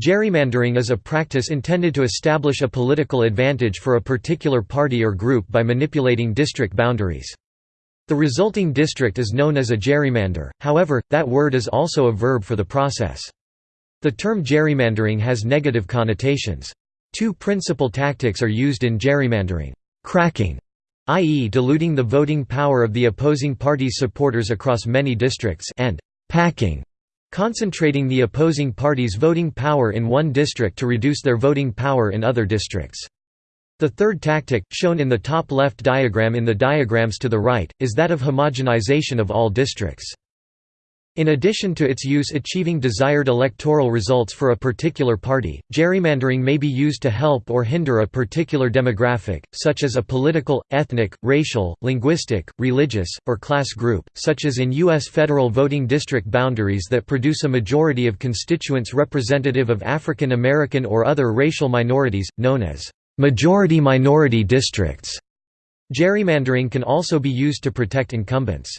Gerrymandering is a practice intended to establish a political advantage for a particular party or group by manipulating district boundaries. The resulting district is known as a gerrymander, however, that word is also a verb for the process. The term gerrymandering has negative connotations. Two principal tactics are used in gerrymandering. Cracking, i.e. diluting the voting power of the opposing party's supporters across many districts and packing, concentrating the opposing party's voting power in one district to reduce their voting power in other districts. The third tactic, shown in the top left diagram in the diagrams to the right, is that of homogenization of all districts. In addition to its use achieving desired electoral results for a particular party, gerrymandering may be used to help or hinder a particular demographic, such as a political, ethnic, racial, linguistic, religious, or class group, such as in U.S. federal voting district boundaries that produce a majority of constituents representative of African American or other racial minorities, known as Majority-minority districts. Gerrymandering can also be used to protect incumbents.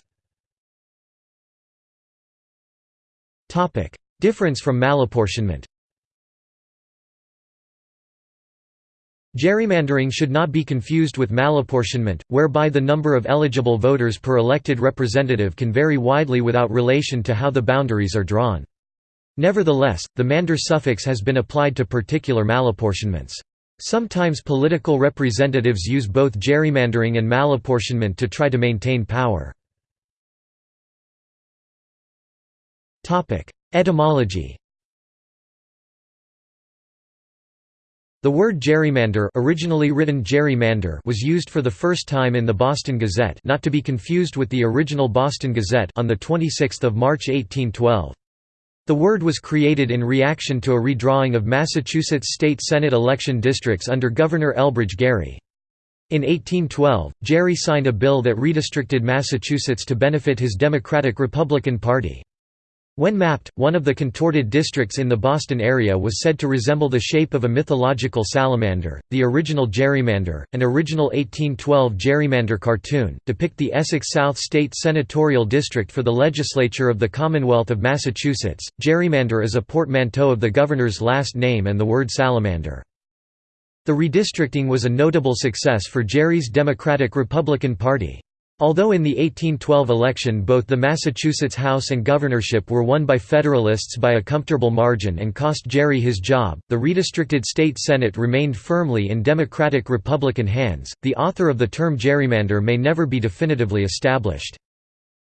Difference from malapportionment Gerrymandering should not be confused with malapportionment, whereby the number of eligible voters per elected representative can vary widely without relation to how the boundaries are drawn. Nevertheless, the mander suffix has been applied to particular malapportionments. Sometimes political representatives use both gerrymandering and malapportionment to try to maintain power. Etymology The word gerrymander originally written gerrymander was used for the first time in the Boston Gazette not to be confused with the original Boston Gazette on 26 March 1812. The word was created in reaction to a redrawing of Massachusetts state Senate election districts under Governor Elbridge Gerry. In 1812, Gerry signed a bill that redistricted Massachusetts to benefit his Democratic-Republican Party. When mapped, one of the contorted districts in the Boston area was said to resemble the shape of a mythological salamander. The original gerrymander, an original 1812 gerrymander cartoon, depict the Essex South State Senatorial District for the legislature of the Commonwealth of Massachusetts. Gerrymander is a portmanteau of the governor's last name and the word salamander. The redistricting was a notable success for Gerry's Democratic-Republican Party. Although in the 1812 election both the Massachusetts House and governorship were won by Federalists by a comfortable margin and cost Gerry his job, the redistricted state Senate remained firmly in Democratic-Republican hands. The author of the term gerrymander may never be definitively established.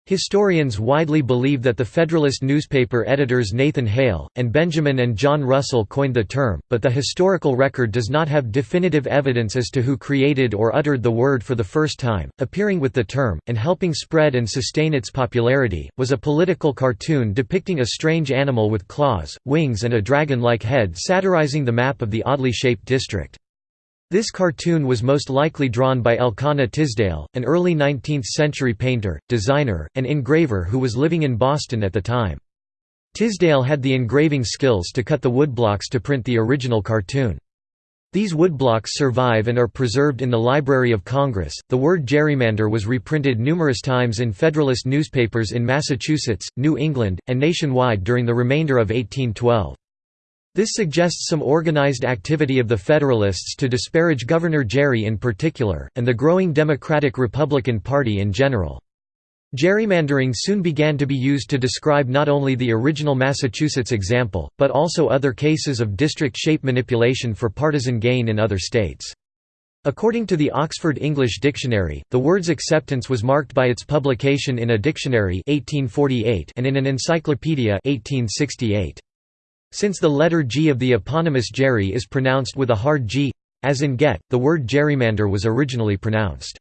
Historians widely believe that the Federalist newspaper editors Nathan Hale, and Benjamin and John Russell coined the term, but the historical record does not have definitive evidence as to who created or uttered the word for the first time. Appearing with the term, and helping spread and sustain its popularity, was a political cartoon depicting a strange animal with claws, wings, and a dragon like head satirizing the map of the oddly shaped district. This cartoon was most likely drawn by Elkanah Tisdale, an early 19th-century painter, designer, and engraver who was living in Boston at the time. Tisdale had the engraving skills to cut the woodblocks to print the original cartoon. These woodblocks survive and are preserved in the Library of Congress. The word gerrymander was reprinted numerous times in Federalist newspapers in Massachusetts, New England, and nationwide during the remainder of 1812. This suggests some organized activity of the Federalists to disparage Governor Gerry in particular, and the growing Democratic-Republican Party in general. Gerrymandering soon began to be used to describe not only the original Massachusetts example, but also other cases of district shape manipulation for partisan gain in other states. According to the Oxford English Dictionary, the word's acceptance was marked by its publication in a dictionary 1848 and in an encyclopedia 1868. Since the letter G of the eponymous Gerry is pronounced with a hard G as in get, the word gerrymander was originally pronounced.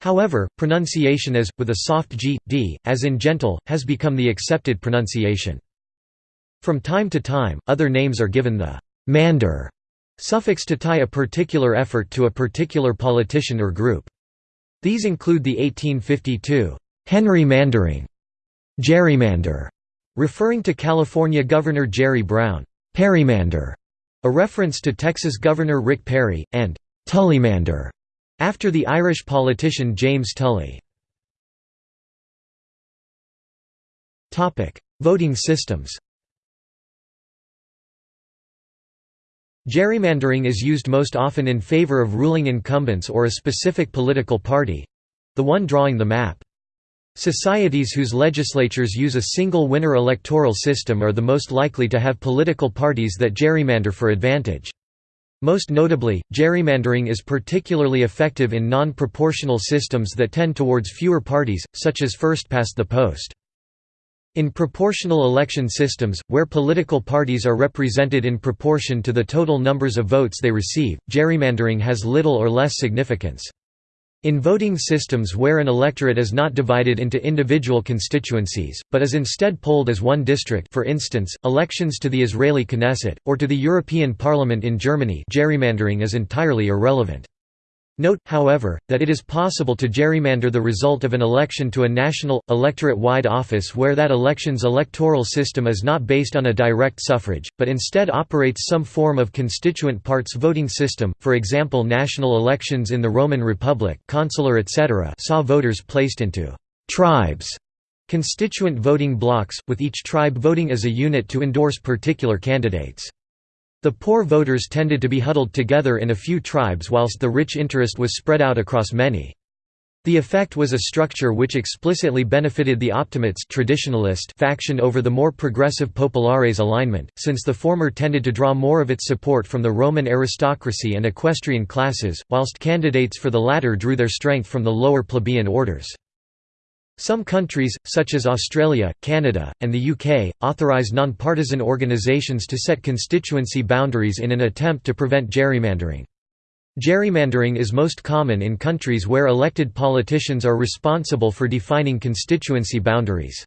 However, pronunciation as, with a soft G, D, as in gentle, has become the accepted pronunciation. From time to time, other names are given the «mander» suffix to tie a particular effort to a particular politician or group. These include the 1852 «Henry Mandering», «Jerrymander», Referring to California Governor Jerry Brown, Perrymander, a reference to Texas Governor Rick Perry, and Tullymander, after the Irish politician James Tully. Voting systems Gerrymandering is used most often in favor of ruling incumbents or a specific political party—the one drawing the map. Societies whose legislatures use a single winner electoral system are the most likely to have political parties that gerrymander for advantage. Most notably, gerrymandering is particularly effective in non-proportional systems that tend towards fewer parties, such as first past the post. In proportional election systems, where political parties are represented in proportion to the total numbers of votes they receive, gerrymandering has little or less significance. In voting systems where an electorate is not divided into individual constituencies, but is instead polled as one district for instance, elections to the Israeli Knesset, or to the European Parliament in Germany gerrymandering is entirely irrelevant. Note, however, that it is possible to gerrymander the result of an election to a national, electorate-wide office where that election's electoral system is not based on a direct suffrage, but instead operates some form of constituent parts voting system, for example national elections in the Roman Republic consular etc. saw voters placed into «tribes» constituent voting blocks, with each tribe voting as a unit to endorse particular candidates. The poor voters tended to be huddled together in a few tribes whilst the rich interest was spread out across many. The effect was a structure which explicitly benefited the optimates traditionalist faction over the more progressive populares alignment, since the former tended to draw more of its support from the Roman aristocracy and equestrian classes, whilst candidates for the latter drew their strength from the lower plebeian orders. Some countries, such as Australia, Canada, and the UK, authorise nonpartisan organisations to set constituency boundaries in an attempt to prevent gerrymandering. Gerrymandering is most common in countries where elected politicians are responsible for defining constituency boundaries.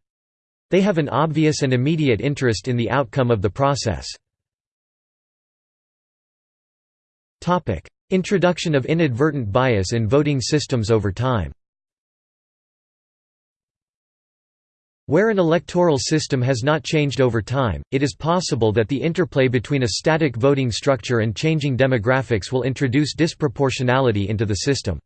They have an obvious and immediate interest in the outcome of the process. Introduction of inadvertent bias in voting systems over time Where an electoral system has not changed over time, it is possible that the interplay between a static voting structure and changing demographics will introduce disproportionality into the system.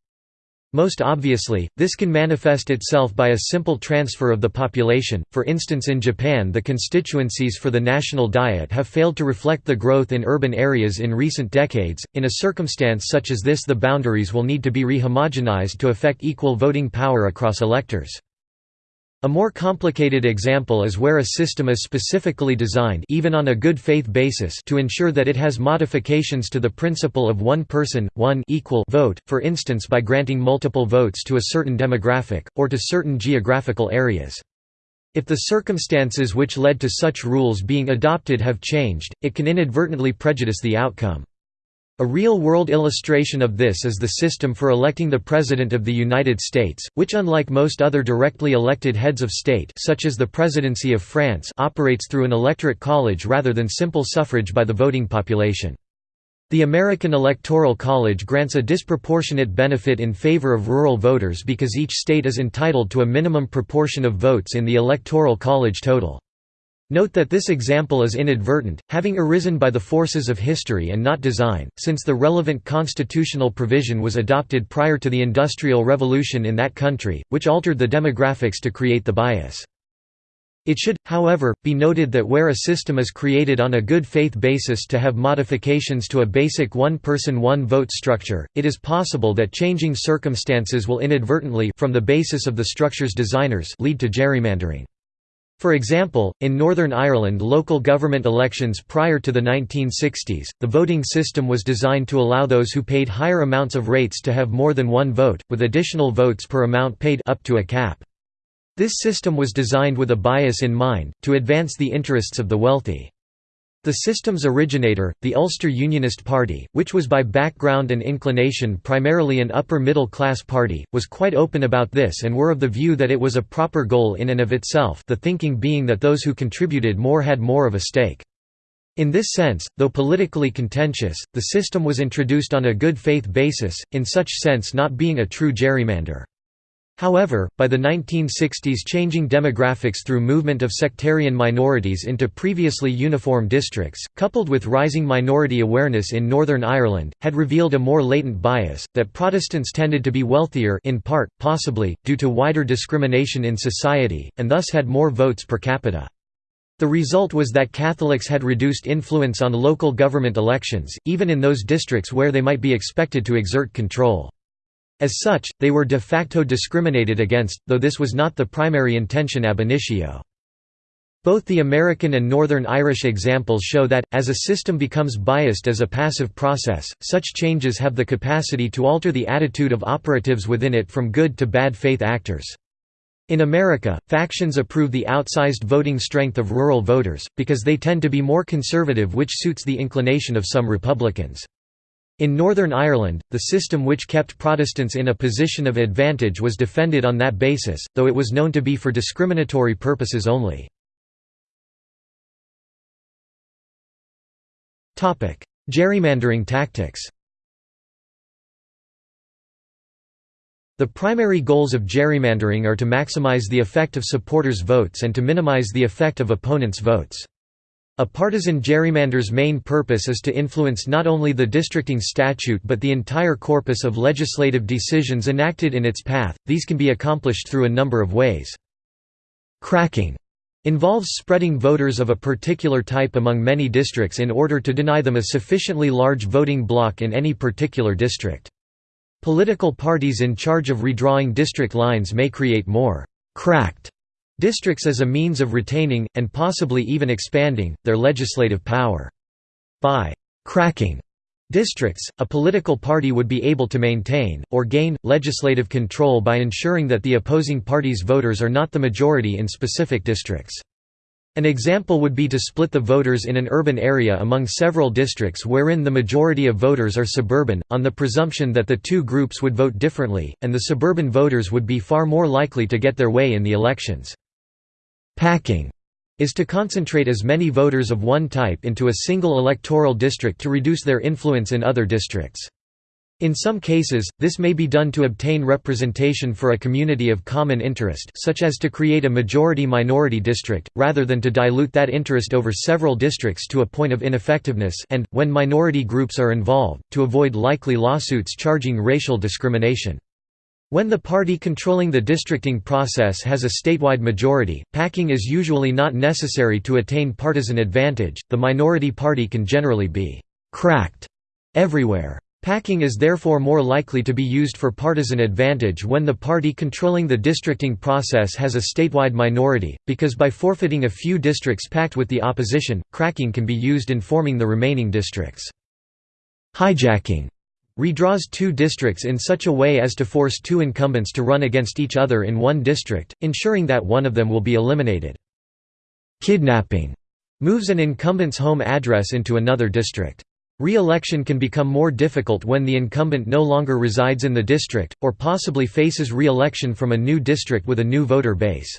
Most obviously, this can manifest itself by a simple transfer of the population, for instance in Japan the constituencies for the national diet have failed to reflect the growth in urban areas in recent decades. In a circumstance such as this the boundaries will need to be rehomogenized to effect equal voting power across electors. A more complicated example is where a system is specifically designed even on a good faith basis to ensure that it has modifications to the principle of one person, one equal vote, for instance by granting multiple votes to a certain demographic, or to certain geographical areas. If the circumstances which led to such rules being adopted have changed, it can inadvertently prejudice the outcome. A real-world illustration of this is the system for electing the President of the United States, which unlike most other directly elected heads of state such as the Presidency of France operates through an electorate college rather than simple suffrage by the voting population. The American Electoral College grants a disproportionate benefit in favor of rural voters because each state is entitled to a minimum proportion of votes in the Electoral College total. Note that this example is inadvertent, having arisen by the forces of history and not design, since the relevant constitutional provision was adopted prior to the Industrial Revolution in that country, which altered the demographics to create the bias. It should, however, be noted that where a system is created on a good faith basis to have modifications to a basic one-person one-vote structure, it is possible that changing circumstances will inadvertently from the basis of the structure's designers lead to gerrymandering. For example, in Northern Ireland local government elections prior to the 1960s, the voting system was designed to allow those who paid higher amounts of rates to have more than one vote, with additional votes per amount paid up to a cap. This system was designed with a bias in mind, to advance the interests of the wealthy. The system's originator, the Ulster Unionist Party, which was by background and inclination primarily an upper-middle-class party, was quite open about this and were of the view that it was a proper goal in and of itself the thinking being that those who contributed more had more of a stake. In this sense, though politically contentious, the system was introduced on a good faith basis, in such sense not being a true gerrymander. However, by the 1960s changing demographics through movement of sectarian minorities into previously uniform districts, coupled with rising minority awareness in Northern Ireland, had revealed a more latent bias, that Protestants tended to be wealthier in part, possibly, due to wider discrimination in society, and thus had more votes per capita. The result was that Catholics had reduced influence on local government elections, even in those districts where they might be expected to exert control. As such, they were de facto discriminated against, though this was not the primary intention ab initio. Both the American and Northern Irish examples show that, as a system becomes biased as a passive process, such changes have the capacity to alter the attitude of operatives within it from good to bad faith actors. In America, factions approve the outsized voting strength of rural voters, because they tend to be more conservative which suits the inclination of some Republicans. In Northern Ireland, the system which kept Protestants in a position of advantage was defended on that basis, though it was known to be for discriminatory purposes only. Gerrymandering tactics The primary goals of gerrymandering are to maximize the effect of supporters' votes and to minimize the effect of opponents' votes. A partisan gerrymander's main purpose is to influence not only the districting statute but the entire corpus of legislative decisions enacted in its path. These can be accomplished through a number of ways. Cracking involves spreading voters of a particular type among many districts in order to deny them a sufficiently large voting block in any particular district. Political parties in charge of redrawing district lines may create more «cracked» districts as a means of retaining, and possibly even expanding, their legislative power. By «cracking» districts, a political party would be able to maintain, or gain, legislative control by ensuring that the opposing party's voters are not the majority in specific districts. An example would be to split the voters in an urban area among several districts wherein the majority of voters are suburban, on the presumption that the two groups would vote differently, and the suburban voters would be far more likely to get their way in the elections. Packing is to concentrate as many voters of one type into a single electoral district to reduce their influence in other districts. In some cases, this may be done to obtain representation for a community of common interest such as to create a majority-minority district, rather than to dilute that interest over several districts to a point of ineffectiveness and, when minority groups are involved, to avoid likely lawsuits charging racial discrimination. When the party controlling the districting process has a statewide majority, packing is usually not necessary to attain partisan advantage, the minority party can generally be «cracked» everywhere. Packing is therefore more likely to be used for partisan advantage when the party controlling the districting process has a statewide minority, because by forfeiting a few districts packed with the opposition, cracking can be used in forming the remaining districts. Hijacking redraws two districts in such a way as to force two incumbents to run against each other in one district, ensuring that one of them will be eliminated. Kidnapping moves an incumbent's home address into another district. Re-election can become more difficult when the incumbent no longer resides in the district, or possibly faces re-election from a new district with a new voter base.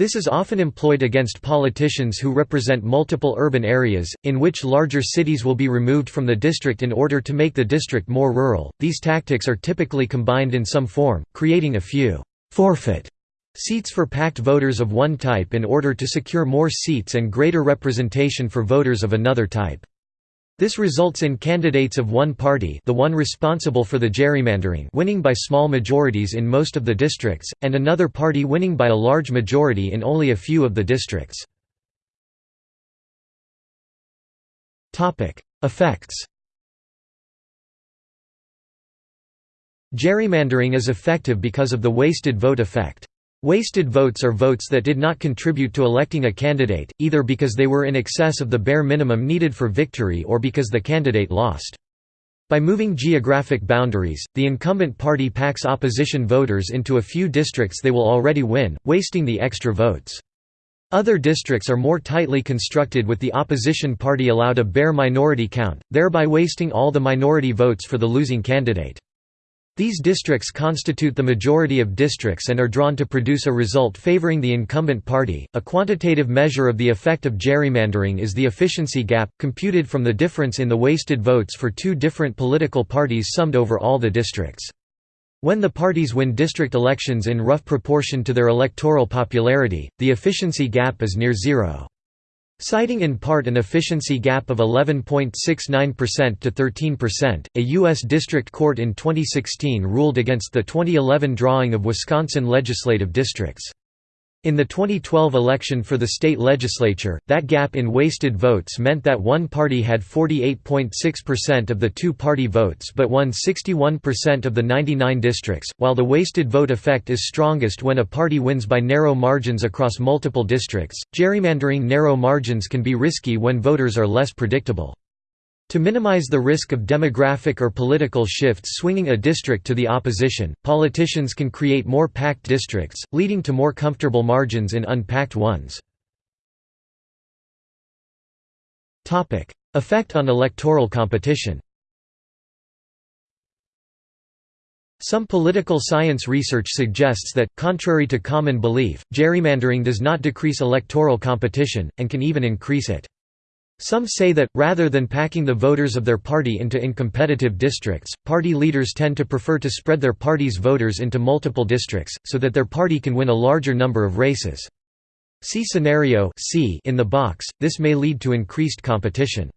This is often employed against politicians who represent multiple urban areas, in which larger cities will be removed from the district in order to make the district more rural. These tactics are typically combined in some form, creating a few forfeit seats for packed voters of one type in order to secure more seats and greater representation for voters of another type. This results in candidates of one party the one responsible for the gerrymandering winning by small majorities in most of the districts, and another party winning by a large majority in only a few of the districts. Effects Gerrymandering is effective because of the wasted vote effect. Wasted votes are votes that did not contribute to electing a candidate, either because they were in excess of the bare minimum needed for victory or because the candidate lost. By moving geographic boundaries, the incumbent party packs opposition voters into a few districts they will already win, wasting the extra votes. Other districts are more tightly constructed with the opposition party allowed a bare minority count, thereby wasting all the minority votes for the losing candidate. These districts constitute the majority of districts and are drawn to produce a result favoring the incumbent party. A quantitative measure of the effect of gerrymandering is the efficiency gap, computed from the difference in the wasted votes for two different political parties summed over all the districts. When the parties win district elections in rough proportion to their electoral popularity, the efficiency gap is near zero. Citing in part an efficiency gap of 11.69% to 13%, a U.S. District Court in 2016 ruled against the 2011 drawing of Wisconsin legislative districts. In the 2012 election for the state legislature, that gap in wasted votes meant that one party had 48.6% of the two-party votes but won 61% of the 99 districts, while the wasted vote effect is strongest when a party wins by narrow margins across multiple districts. Gerrymandering narrow margins can be risky when voters are less predictable. To minimize the risk of demographic or political shifts swinging a district to the opposition, politicians can create more packed districts, leading to more comfortable margins in unpacked ones. Effect on electoral competition Some political science research suggests that, contrary to common belief, gerrymandering does not decrease electoral competition, and can even increase it. Some say that, rather than packing the voters of their party into incompetitive districts, party leaders tend to prefer to spread their party's voters into multiple districts, so that their party can win a larger number of races. See scenario C in the box, this may lead to increased competition.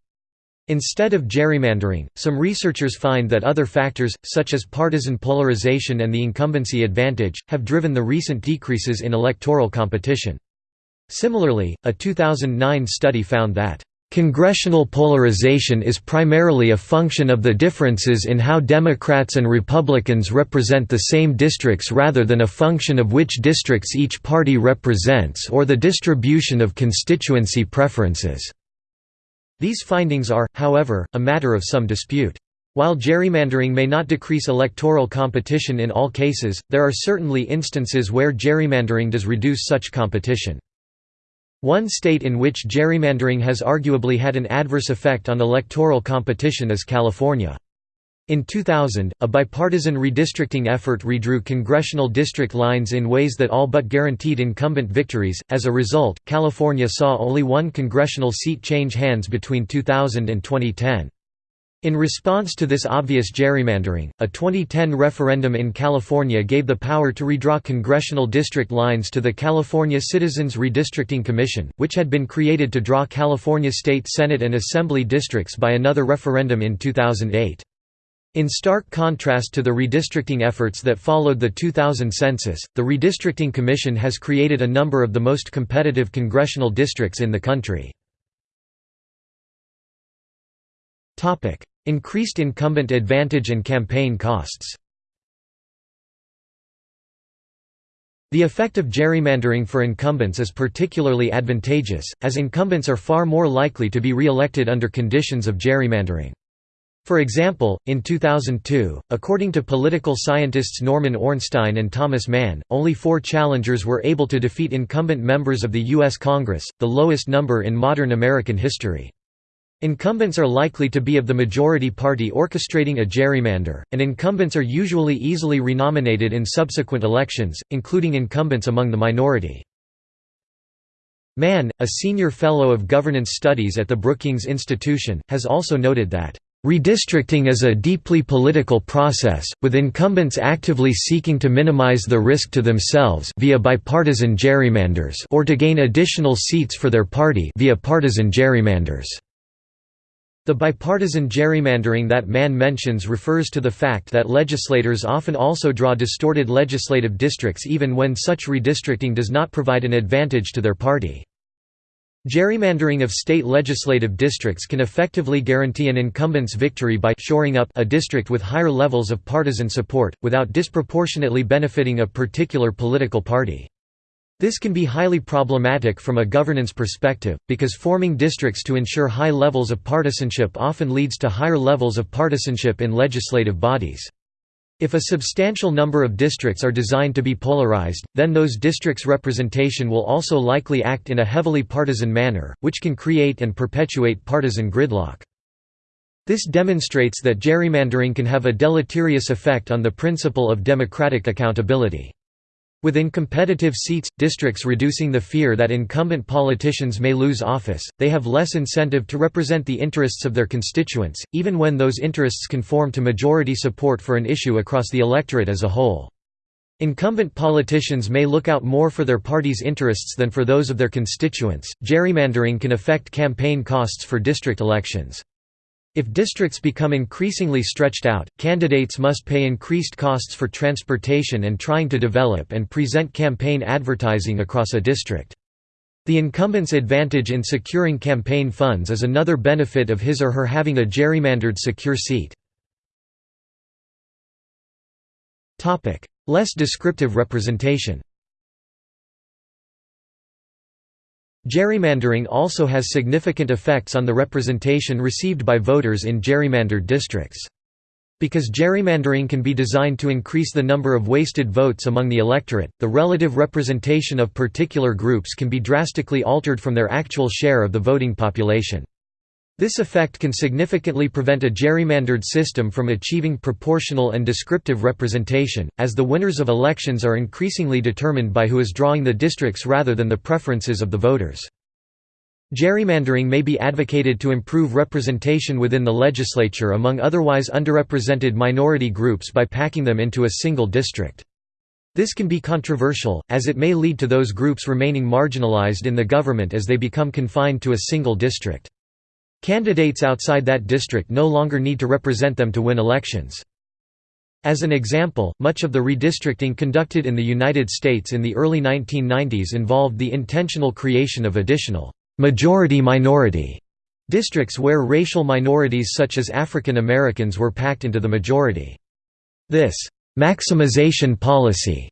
Instead of gerrymandering, some researchers find that other factors, such as partisan polarization and the incumbency advantage, have driven the recent decreases in electoral competition. Similarly, a 2009 study found that Congressional polarization is primarily a function of the differences in how Democrats and Republicans represent the same districts rather than a function of which districts each party represents or the distribution of constituency preferences. These findings are, however, a matter of some dispute. While gerrymandering may not decrease electoral competition in all cases, there are certainly instances where gerrymandering does reduce such competition. One state in which gerrymandering has arguably had an adverse effect on electoral competition is California. In 2000, a bipartisan redistricting effort redrew congressional district lines in ways that all but guaranteed incumbent victories. As a result, California saw only one congressional seat change hands between 2000 and 2010. In response to this obvious gerrymandering, a 2010 referendum in California gave the power to redraw congressional district lines to the California Citizens Redistricting Commission, which had been created to draw California state Senate and Assembly districts by another referendum in 2008. In stark contrast to the redistricting efforts that followed the 2000 census, the Redistricting Commission has created a number of the most competitive congressional districts in the country. Increased incumbent advantage and campaign costs The effect of gerrymandering for incumbents is particularly advantageous, as incumbents are far more likely to be re-elected under conditions of gerrymandering. For example, in 2002, according to political scientists Norman Ornstein and Thomas Mann, only four challengers were able to defeat incumbent members of the U.S. Congress, the lowest number in modern American history. Incumbents are likely to be of the majority party orchestrating a gerrymander, and incumbents are usually easily renominated in subsequent elections, including incumbents among the minority. Mann, a senior fellow of governance studies at the Brookings Institution, has also noted that Redistricting is a deeply political process, with incumbents actively seeking to minimize the risk to themselves via bipartisan gerrymanders or to gain additional seats for their party via partisan gerrymanders. The bipartisan gerrymandering that Mann mentions refers to the fact that legislators often also draw distorted legislative districts even when such redistricting does not provide an advantage to their party. Gerrymandering of state legislative districts can effectively guarantee an incumbent's victory by shoring up a district with higher levels of partisan support, without disproportionately benefiting a particular political party. This can be highly problematic from a governance perspective, because forming districts to ensure high levels of partisanship often leads to higher levels of partisanship in legislative bodies. If a substantial number of districts are designed to be polarized, then those districts' representation will also likely act in a heavily partisan manner, which can create and perpetuate partisan gridlock. This demonstrates that gerrymandering can have a deleterious effect on the principle of democratic accountability. Within competitive seats, districts reducing the fear that incumbent politicians may lose office, they have less incentive to represent the interests of their constituents, even when those interests conform to majority support for an issue across the electorate as a whole. Incumbent politicians may look out more for their party's interests than for those of their constituents. Gerrymandering can affect campaign costs for district elections. If districts become increasingly stretched out, candidates must pay increased costs for transportation and trying to develop and present campaign advertising across a district. The incumbent's advantage in securing campaign funds is another benefit of his or her having a gerrymandered secure seat. Less descriptive representation Gerrymandering also has significant effects on the representation received by voters in gerrymandered districts. Because gerrymandering can be designed to increase the number of wasted votes among the electorate, the relative representation of particular groups can be drastically altered from their actual share of the voting population. This effect can significantly prevent a gerrymandered system from achieving proportional and descriptive representation, as the winners of elections are increasingly determined by who is drawing the districts rather than the preferences of the voters. Gerrymandering may be advocated to improve representation within the legislature among otherwise underrepresented minority groups by packing them into a single district. This can be controversial, as it may lead to those groups remaining marginalized in the government as they become confined to a single district. Candidates outside that district no longer need to represent them to win elections. As an example, much of the redistricting conducted in the United States in the early 1990s involved the intentional creation of additional majority-minority districts where racial minorities such as African Americans were packed into the majority. This maximization policy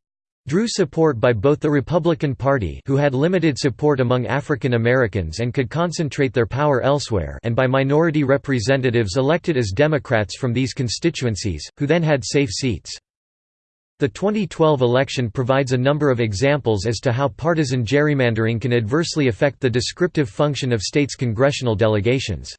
drew support by both the Republican Party who had limited support among African Americans and could concentrate their power elsewhere and by minority representatives elected as Democrats from these constituencies, who then had safe seats. The 2012 election provides a number of examples as to how partisan gerrymandering can adversely affect the descriptive function of states' congressional delegations.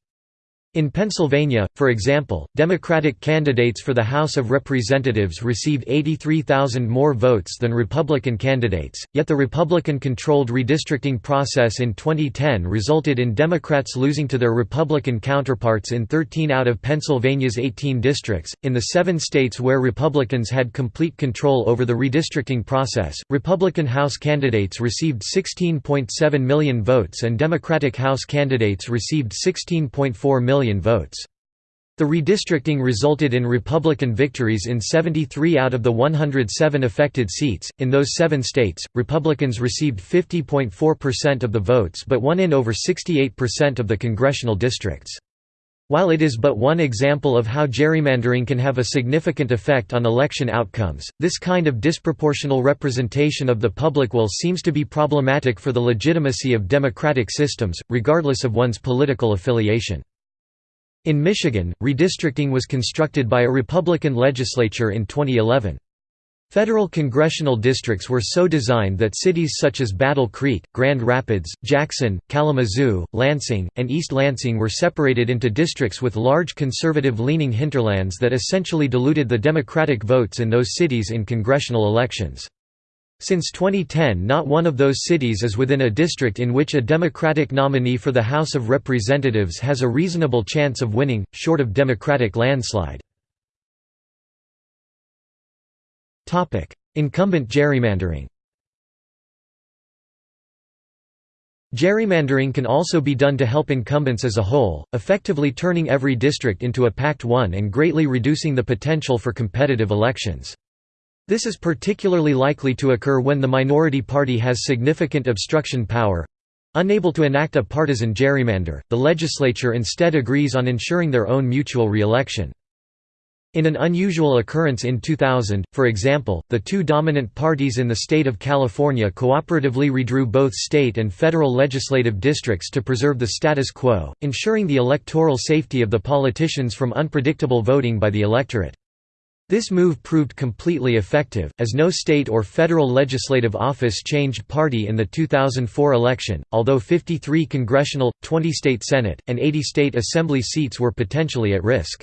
In Pennsylvania, for example, Democratic candidates for the House of Representatives received 83,000 more votes than Republican candidates, yet the Republican-controlled redistricting process in 2010 resulted in Democrats losing to their Republican counterparts in 13 out of Pennsylvania's 18 districts. In the seven states where Republicans had complete control over the redistricting process, Republican House candidates received 16.7 million votes and Democratic House candidates received 16.4 million million votes. The redistricting resulted in Republican victories in 73 out of the 107 affected seats. In those seven states, Republicans received 50.4% of the votes but won in over 68% of the congressional districts. While it is but one example of how gerrymandering can have a significant effect on election outcomes, this kind of disproportional representation of the public will seems to be problematic for the legitimacy of democratic systems, regardless of one's political affiliation. In Michigan, redistricting was constructed by a Republican legislature in 2011. Federal congressional districts were so designed that cities such as Battle Creek, Grand Rapids, Jackson, Kalamazoo, Lansing, and East Lansing were separated into districts with large conservative-leaning hinterlands that essentially diluted the Democratic votes in those cities in congressional elections. Since 2010 not one of those cities is within a district in which a Democratic nominee for the House of Representatives has a reasonable chance of winning, short of Democratic landslide. Incumbent gerrymandering Gerrymandering can also be done to help incumbents as a whole, effectively turning every district into a packed one and greatly reducing the potential for competitive elections. This is particularly likely to occur when the minority party has significant obstruction power. Unable to enact a partisan gerrymander, the legislature instead agrees on ensuring their own mutual re-election. In an unusual occurrence in 2000, for example, the two dominant parties in the state of California cooperatively redrew both state and federal legislative districts to preserve the status quo, ensuring the electoral safety of the politicians from unpredictable voting by the electorate. This move proved completely effective, as no state or federal legislative office changed party in the 2004 election, although 53 congressional, 20 state Senate, and 80 state Assembly seats were potentially at risk.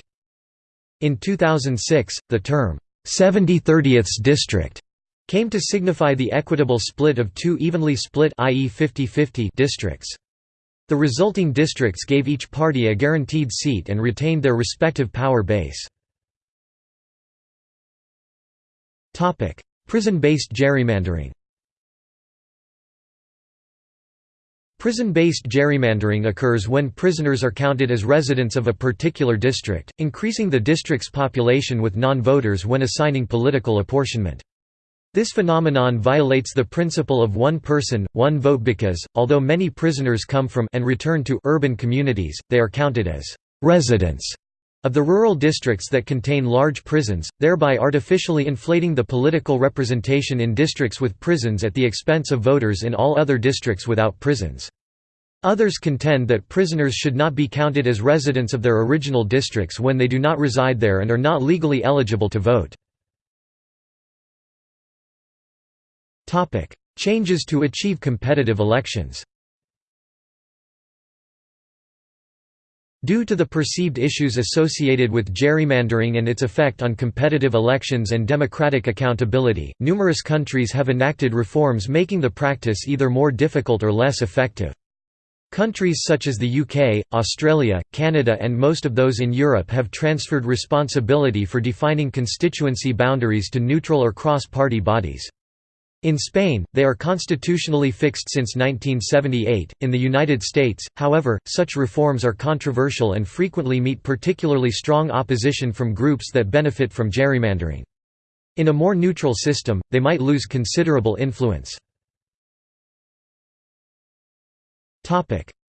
In 2006, the term, 70/30ths district came to signify the equitable split of two evenly split i.e. 50-50 districts. The resulting districts gave each party a guaranteed seat and retained their respective power base. Prison-based gerrymandering. Prison-based gerrymandering occurs when prisoners are counted as residents of a particular district, increasing the district's population with non-voters when assigning political apportionment. This phenomenon violates the principle of one person, one vote because, although many prisoners come from and return to urban communities, they are counted as residents of the rural districts that contain large prisons, thereby artificially inflating the political representation in districts with prisons at the expense of voters in all other districts without prisons. Others contend that prisoners should not be counted as residents of their original districts when they do not reside there and are not legally eligible to vote. Changes to achieve competitive elections Due to the perceived issues associated with gerrymandering and its effect on competitive elections and democratic accountability, numerous countries have enacted reforms making the practice either more difficult or less effective. Countries such as the UK, Australia, Canada and most of those in Europe have transferred responsibility for defining constituency boundaries to neutral or cross-party bodies. In Spain, they are constitutionally fixed since 1978. In the United States, however, such reforms are controversial and frequently meet particularly strong opposition from groups that benefit from gerrymandering. In a more neutral system, they might lose considerable influence.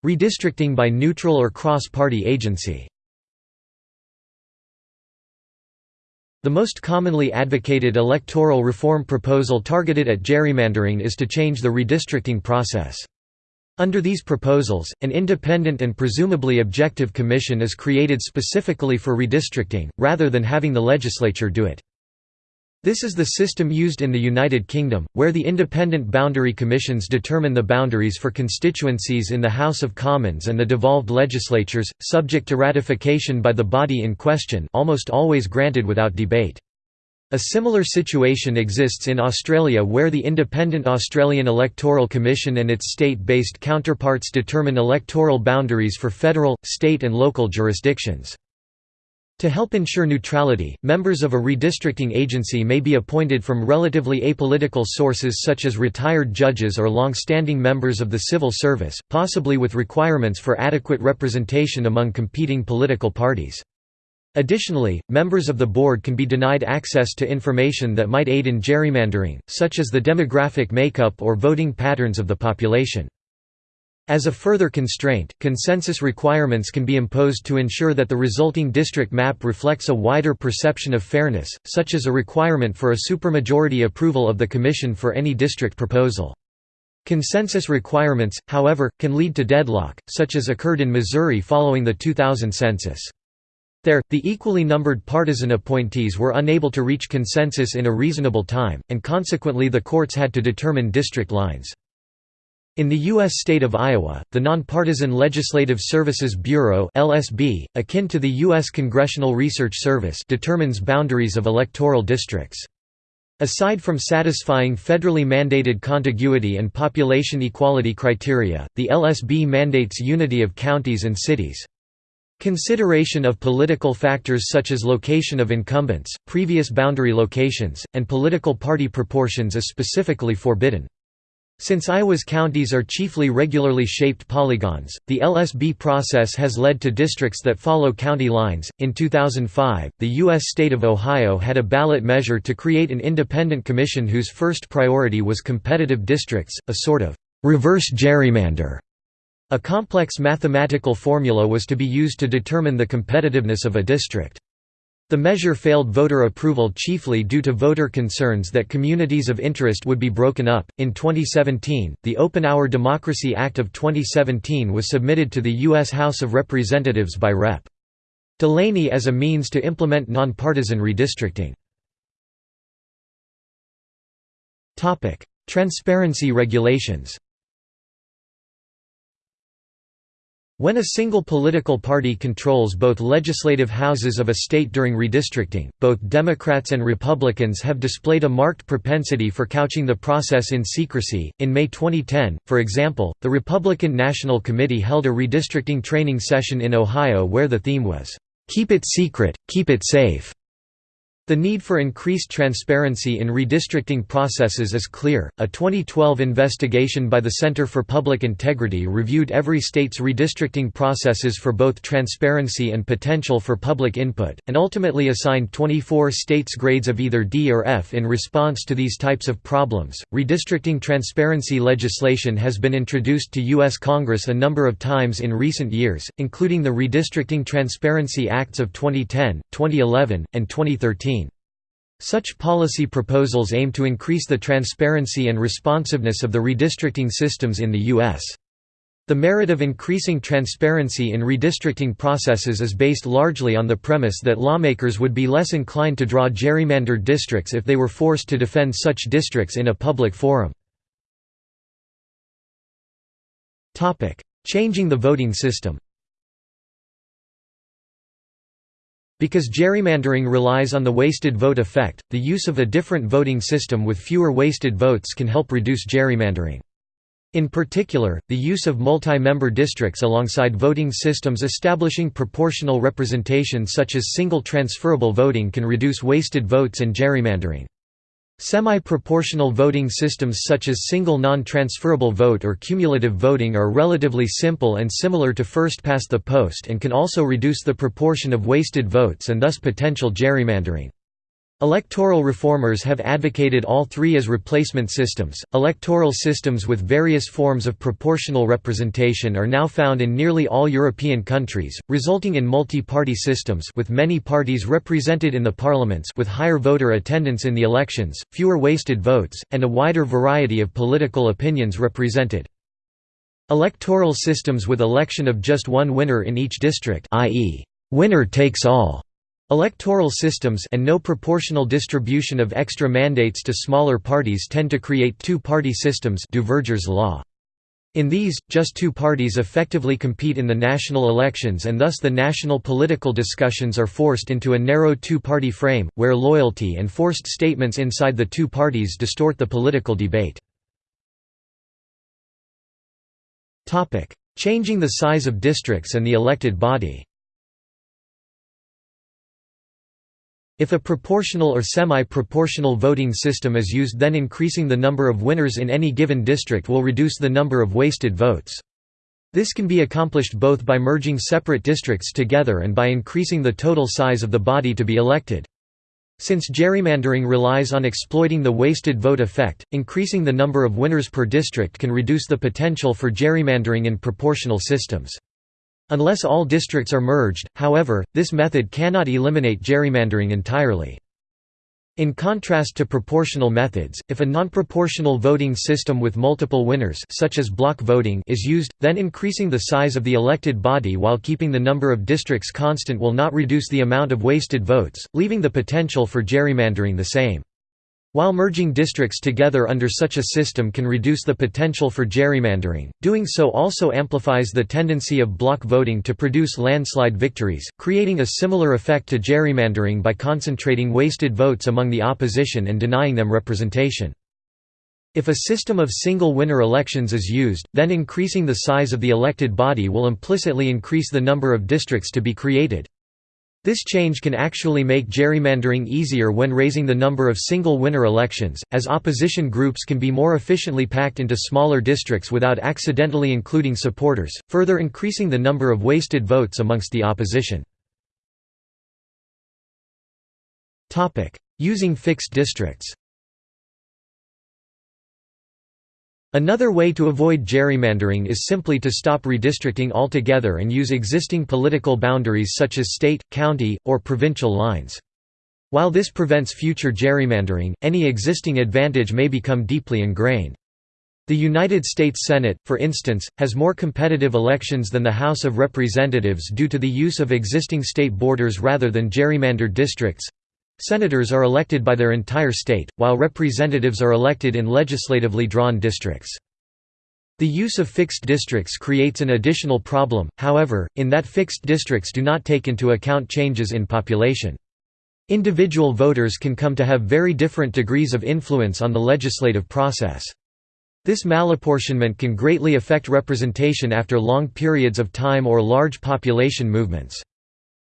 Redistricting by neutral or cross-party agency The most commonly advocated electoral reform proposal targeted at gerrymandering is to change the redistricting process. Under these proposals, an independent and presumably objective commission is created specifically for redistricting, rather than having the legislature do it. This is the system used in the United Kingdom, where the independent boundary commissions determine the boundaries for constituencies in the House of Commons and the devolved legislatures, subject to ratification by the body in question almost always granted without debate. A similar situation exists in Australia where the Independent Australian Electoral Commission and its state-based counterparts determine electoral boundaries for federal, state and local jurisdictions. To help ensure neutrality, members of a redistricting agency may be appointed from relatively apolitical sources such as retired judges or long-standing members of the civil service, possibly with requirements for adequate representation among competing political parties. Additionally, members of the board can be denied access to information that might aid in gerrymandering, such as the demographic makeup or voting patterns of the population. As a further constraint, consensus requirements can be imposed to ensure that the resulting district map reflects a wider perception of fairness, such as a requirement for a supermajority approval of the Commission for any district proposal. Consensus requirements, however, can lead to deadlock, such as occurred in Missouri following the 2000 census. There, the equally numbered partisan appointees were unable to reach consensus in a reasonable time, and consequently the courts had to determine district lines. In the U.S. state of Iowa, the Nonpartisan Legislative Services Bureau LSB, akin to the U.S. Congressional Research Service determines boundaries of electoral districts. Aside from satisfying federally mandated contiguity and population equality criteria, the LSB mandates unity of counties and cities. Consideration of political factors such as location of incumbents, previous boundary locations, and political party proportions is specifically forbidden. Since Iowa's counties are chiefly regularly shaped polygons, the LSB process has led to districts that follow county lines. In 2005, the U.S. state of Ohio had a ballot measure to create an independent commission whose first priority was competitive districts, a sort of reverse gerrymander. A complex mathematical formula was to be used to determine the competitiveness of a district. The measure failed voter approval chiefly due to voter concerns that communities of interest would be broken up. In 2017, the Open Our Democracy Act of 2017 was submitted to the U.S. House of Representatives by Rep. Delaney as a means to implement nonpartisan redistricting. Transparency regulations When a single political party controls both legislative houses of a state during redistricting, both Democrats and Republicans have displayed a marked propensity for couching the process in secrecy. In May 2010, for example, the Republican National Committee held a redistricting training session in Ohio where the theme was, Keep it secret, keep it safe. The need for increased transparency in redistricting processes is clear. A 2012 investigation by the Center for Public Integrity reviewed every state's redistricting processes for both transparency and potential for public input, and ultimately assigned 24 states grades of either D or F in response to these types of problems. Redistricting transparency legislation has been introduced to U.S. Congress a number of times in recent years, including the Redistricting Transparency Acts of 2010, 2011, and 2013. Such policy proposals aim to increase the transparency and responsiveness of the redistricting systems in the U.S. The merit of increasing transparency in redistricting processes is based largely on the premise that lawmakers would be less inclined to draw gerrymandered districts if they were forced to defend such districts in a public forum. Changing the voting system Because gerrymandering relies on the wasted vote effect, the use of a different voting system with fewer wasted votes can help reduce gerrymandering. In particular, the use of multi-member districts alongside voting systems establishing proportional representation such as single transferable voting can reduce wasted votes and gerrymandering. Semi-proportional voting systems such as single non-transferable vote or cumulative voting are relatively simple and similar to first-past-the-post and can also reduce the proportion of wasted votes and thus potential gerrymandering. Electoral reformers have advocated all three as replacement systems. Electoral systems with various forms of proportional representation are now found in nearly all European countries, resulting in multi-party systems with many parties represented in the parliaments with higher voter attendance in the elections, fewer wasted votes, and a wider variety of political opinions represented. Electoral systems with election of just one winner in each district i.e., winner takes all Electoral systems and no proportional distribution of extra mandates to smaller parties tend to create two-party systems Duverger's law. In these, just two parties effectively compete in the national elections and thus the national political discussions are forced into a narrow two-party frame, where loyalty and forced statements inside the two parties distort the political debate. Changing the size of districts and the elected body If a proportional or semi-proportional voting system is used then increasing the number of winners in any given district will reduce the number of wasted votes. This can be accomplished both by merging separate districts together and by increasing the total size of the body to be elected. Since gerrymandering relies on exploiting the wasted vote effect, increasing the number of winners per district can reduce the potential for gerrymandering in proportional systems. Unless all districts are merged, however, this method cannot eliminate gerrymandering entirely. In contrast to proportional methods, if a non-proportional voting system with multiple winners such as block voting is used, then increasing the size of the elected body while keeping the number of districts constant will not reduce the amount of wasted votes, leaving the potential for gerrymandering the same. While merging districts together under such a system can reduce the potential for gerrymandering, doing so also amplifies the tendency of block voting to produce landslide victories, creating a similar effect to gerrymandering by concentrating wasted votes among the opposition and denying them representation. If a system of single winner elections is used, then increasing the size of the elected body will implicitly increase the number of districts to be created. This change can actually make gerrymandering easier when raising the number of single-winner elections, as opposition groups can be more efficiently packed into smaller districts without accidentally including supporters, further increasing the number of wasted votes amongst the opposition. Using fixed districts Another way to avoid gerrymandering is simply to stop redistricting altogether and use existing political boundaries such as state, county, or provincial lines. While this prevents future gerrymandering, any existing advantage may become deeply ingrained. The United States Senate, for instance, has more competitive elections than the House of Representatives due to the use of existing state borders rather than gerrymandered districts. Senators are elected by their entire state, while representatives are elected in legislatively drawn districts. The use of fixed districts creates an additional problem, however, in that fixed districts do not take into account changes in population. Individual voters can come to have very different degrees of influence on the legislative process. This malapportionment can greatly affect representation after long periods of time or large population movements.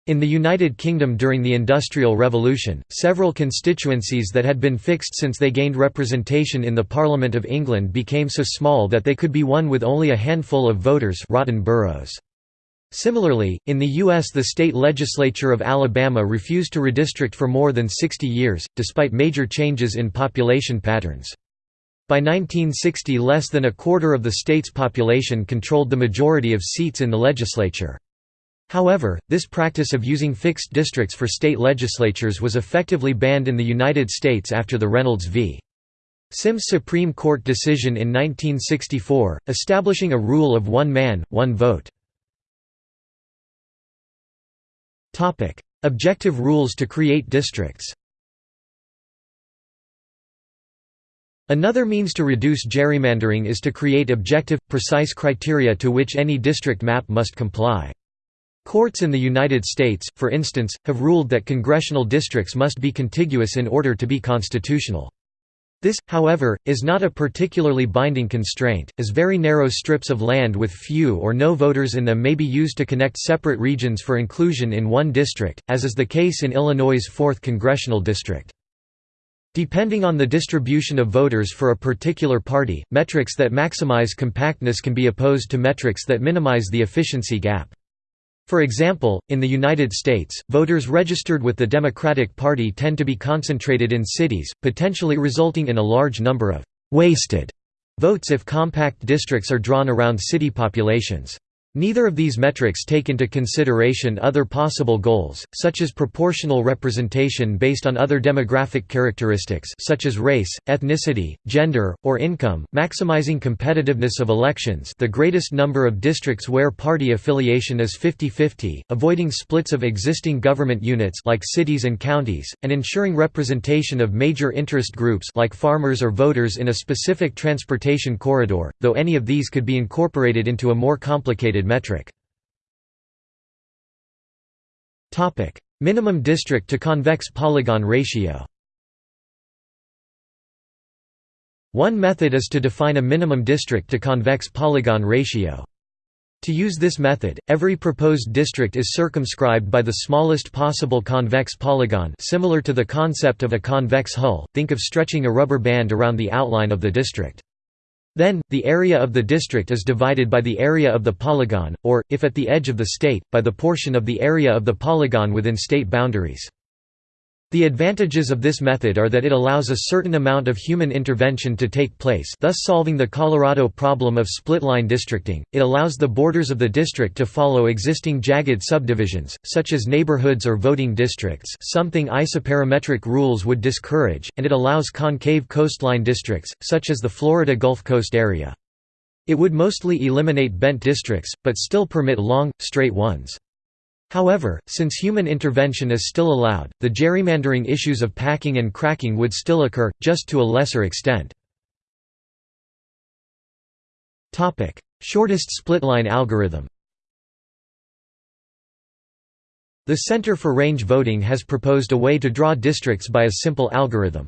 In the United Kingdom during the Industrial Revolution, several constituencies that had been fixed since they gained representation in the Parliament of England became so small that they could be won with only a handful of voters rotten boroughs. Similarly, in the U.S. the state legislature of Alabama refused to redistrict for more than 60 years, despite major changes in population patterns. By 1960 less than a quarter of the state's population controlled the majority of seats in the legislature. However, this practice of using fixed districts for state legislatures was effectively banned in the United States after the Reynolds v. Sims Supreme Court decision in 1964, establishing a rule of one man, one vote. Objective rules to create districts Another means to reduce gerrymandering is to create objective, precise criteria to which any district map must comply. Courts in the United States, for instance, have ruled that congressional districts must be contiguous in order to be constitutional. This, however, is not a particularly binding constraint, as very narrow strips of land with few or no voters in them may be used to connect separate regions for inclusion in one district, as is the case in Illinois' 4th congressional district. Depending on the distribution of voters for a particular party, metrics that maximize compactness can be opposed to metrics that minimize the efficiency gap. For example, in the United States, voters registered with the Democratic Party tend to be concentrated in cities, potentially resulting in a large number of «wasted» votes if compact districts are drawn around city populations. Neither of these metrics take into consideration other possible goals, such as proportional representation based on other demographic characteristics such as race, ethnicity, gender, or income, maximizing competitiveness of elections the greatest number of districts where party affiliation is 50-50, avoiding splits of existing government units like cities and counties, and ensuring representation of major interest groups like farmers or voters in a specific transportation corridor, though any of these could be incorporated into a more complicated metric. Minimum district to convex polygon ratio One method is to define a minimum district to convex polygon ratio. To use this method, every proposed district is circumscribed by the smallest possible convex polygon similar to the concept of a convex hull, think of stretching a rubber band around the outline of the district. Then, the area of the district is divided by the area of the polygon, or, if at the edge of the state, by the portion of the area of the polygon within state boundaries. The advantages of this method are that it allows a certain amount of human intervention to take place thus solving the Colorado problem of split-line districting, it allows the borders of the district to follow existing jagged subdivisions, such as neighborhoods or voting districts something isoperimetric rules would discourage, and it allows concave coastline districts, such as the Florida Gulf Coast area. It would mostly eliminate bent districts, but still permit long, straight ones. However, since human intervention is still allowed, the gerrymandering issues of packing and cracking would still occur, just to a lesser extent. Shortest splitline algorithm The Center for Range Voting has proposed a way to draw districts by a simple algorithm.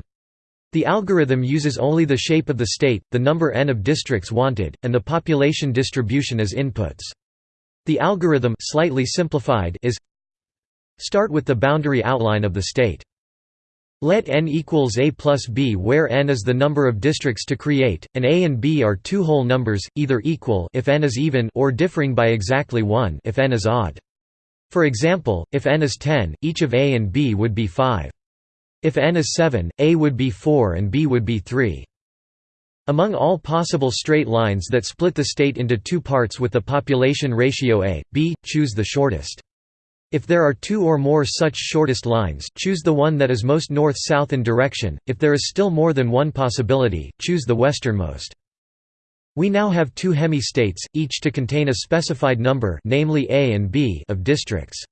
The algorithm uses only the shape of the state, the number n of districts wanted, and the population distribution as inputs. The algorithm slightly simplified is Start with the boundary outline of the state. Let n equals a plus b where n is the number of districts to create, and a and b are two whole numbers, either equal if n is even or differing by exactly 1 if n is odd. For example, if n is 10, each of a and b would be 5. If n is 7, a would be 4 and b would be 3. Among all possible straight lines that split the state into two parts with the population ratio a, b, choose the shortest. If there are two or more such shortest lines, choose the one that is most north-south in direction, if there is still more than one possibility, choose the westernmost. We now have two hemi-states, each to contain a specified number namely A and B of districts.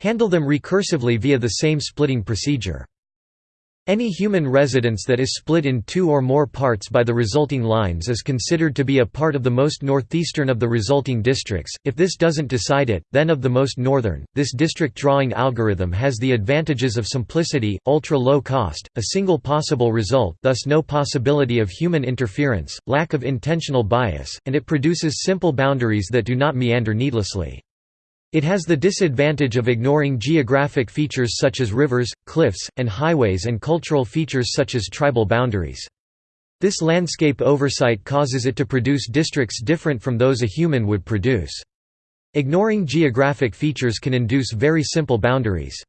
Handle them recursively via the same splitting procedure. Any human residence that is split in two or more parts by the resulting lines is considered to be a part of the most northeastern of the resulting districts. If this doesn't decide it, then of the most northern. This district drawing algorithm has the advantages of simplicity, ultra-low cost, a single possible result, thus no possibility of human interference, lack of intentional bias, and it produces simple boundaries that do not meander needlessly. It has the disadvantage of ignoring geographic features such as rivers, cliffs, and highways and cultural features such as tribal boundaries. This landscape oversight causes it to produce districts different from those a human would produce. Ignoring geographic features can induce very simple boundaries.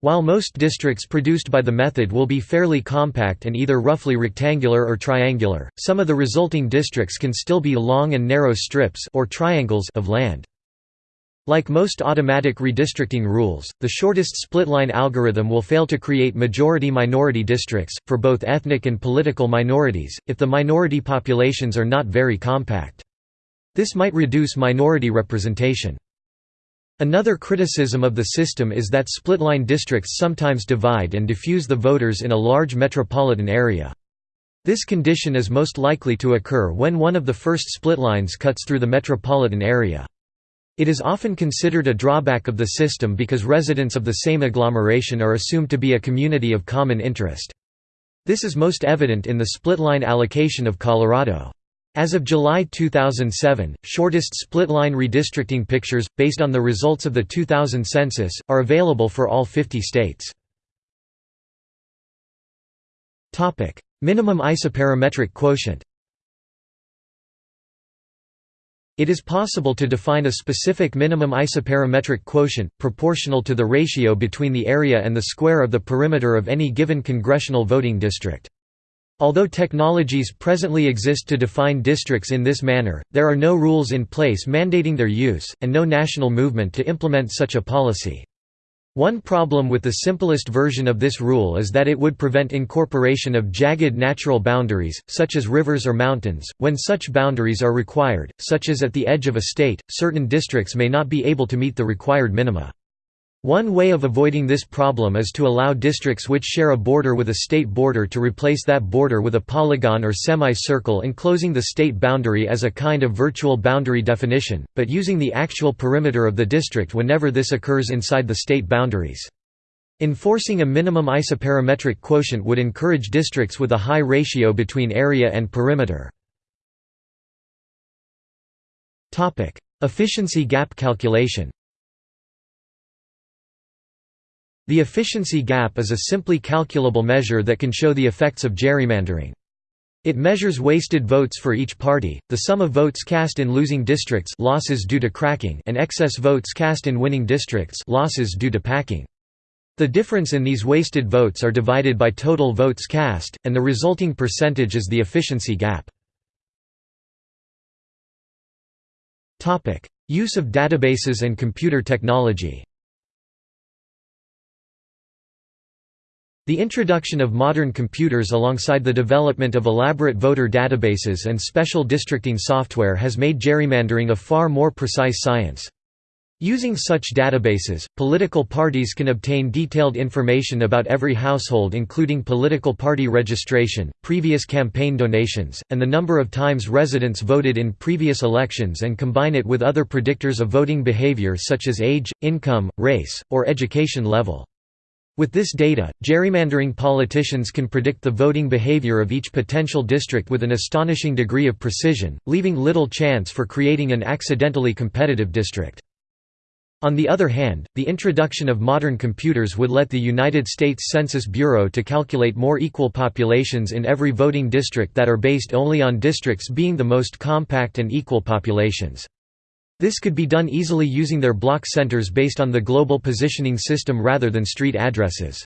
While most districts produced by the method will be fairly compact and either roughly rectangular or triangular, some of the resulting districts can still be long and narrow strips or triangles of land. Like most automatic redistricting rules, the shortest splitline algorithm will fail to create majority-minority districts, for both ethnic and political minorities, if the minority populations are not very compact. This might reduce minority representation. Another criticism of the system is that splitline districts sometimes divide and diffuse the voters in a large metropolitan area. This condition is most likely to occur when one of the first splitlines cuts through the metropolitan area. It is often considered a drawback of the system because residents of the same agglomeration are assumed to be a community of common interest. This is most evident in the split-line allocation of Colorado. As of July 2007, shortest split-line redistricting pictures, based on the results of the 2000 census, are available for all 50 states. Minimum isoperimetric quotient It is possible to define a specific minimum isoperimetric quotient, proportional to the ratio between the area and the square of the perimeter of any given congressional voting district. Although technologies presently exist to define districts in this manner, there are no rules in place mandating their use, and no national movement to implement such a policy. One problem with the simplest version of this rule is that it would prevent incorporation of jagged natural boundaries, such as rivers or mountains, when such boundaries are required, such as at the edge of a state, certain districts may not be able to meet the required minima. One way of avoiding this problem is to allow districts which share a border with a state border to replace that border with a polygon or semicircle enclosing the state boundary as a kind of virtual boundary definition, but using the actual perimeter of the district whenever this occurs inside the state boundaries. Enforcing a minimum isoperimetric quotient would encourage districts with a high ratio between area and perimeter. Efficiency gap calculation The efficiency gap is a simply calculable measure that can show the effects of gerrymandering. It measures wasted votes for each party, the sum of votes cast in losing districts losses due to cracking and excess votes cast in winning districts losses due to packing. The difference in these wasted votes are divided by total votes cast, and the resulting percentage is the efficiency gap. Use of databases and computer technology The introduction of modern computers alongside the development of elaborate voter databases and special districting software has made gerrymandering a far more precise science. Using such databases, political parties can obtain detailed information about every household including political party registration, previous campaign donations, and the number of times residents voted in previous elections and combine it with other predictors of voting behavior such as age, income, race, or education level. With this data, gerrymandering politicians can predict the voting behavior of each potential district with an astonishing degree of precision, leaving little chance for creating an accidentally competitive district. On the other hand, the introduction of modern computers would let the United States Census Bureau to calculate more equal populations in every voting district that are based only on districts being the most compact and equal populations. This could be done easily using their block centers based on the global positioning system rather than street addresses.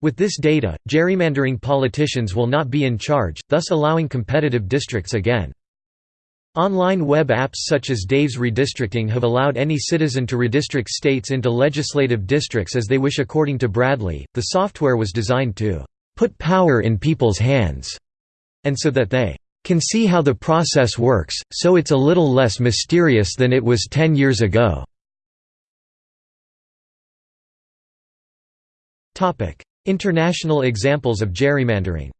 With this data, gerrymandering politicians will not be in charge, thus allowing competitive districts again. Online web apps such as Dave's Redistricting have allowed any citizen to redistrict states into legislative districts as they wish according to Bradlee. The software was designed to put power in people's hands and so that they can see how the process works, so it's a little less mysterious than it was ten years ago. International examples of gerrymandering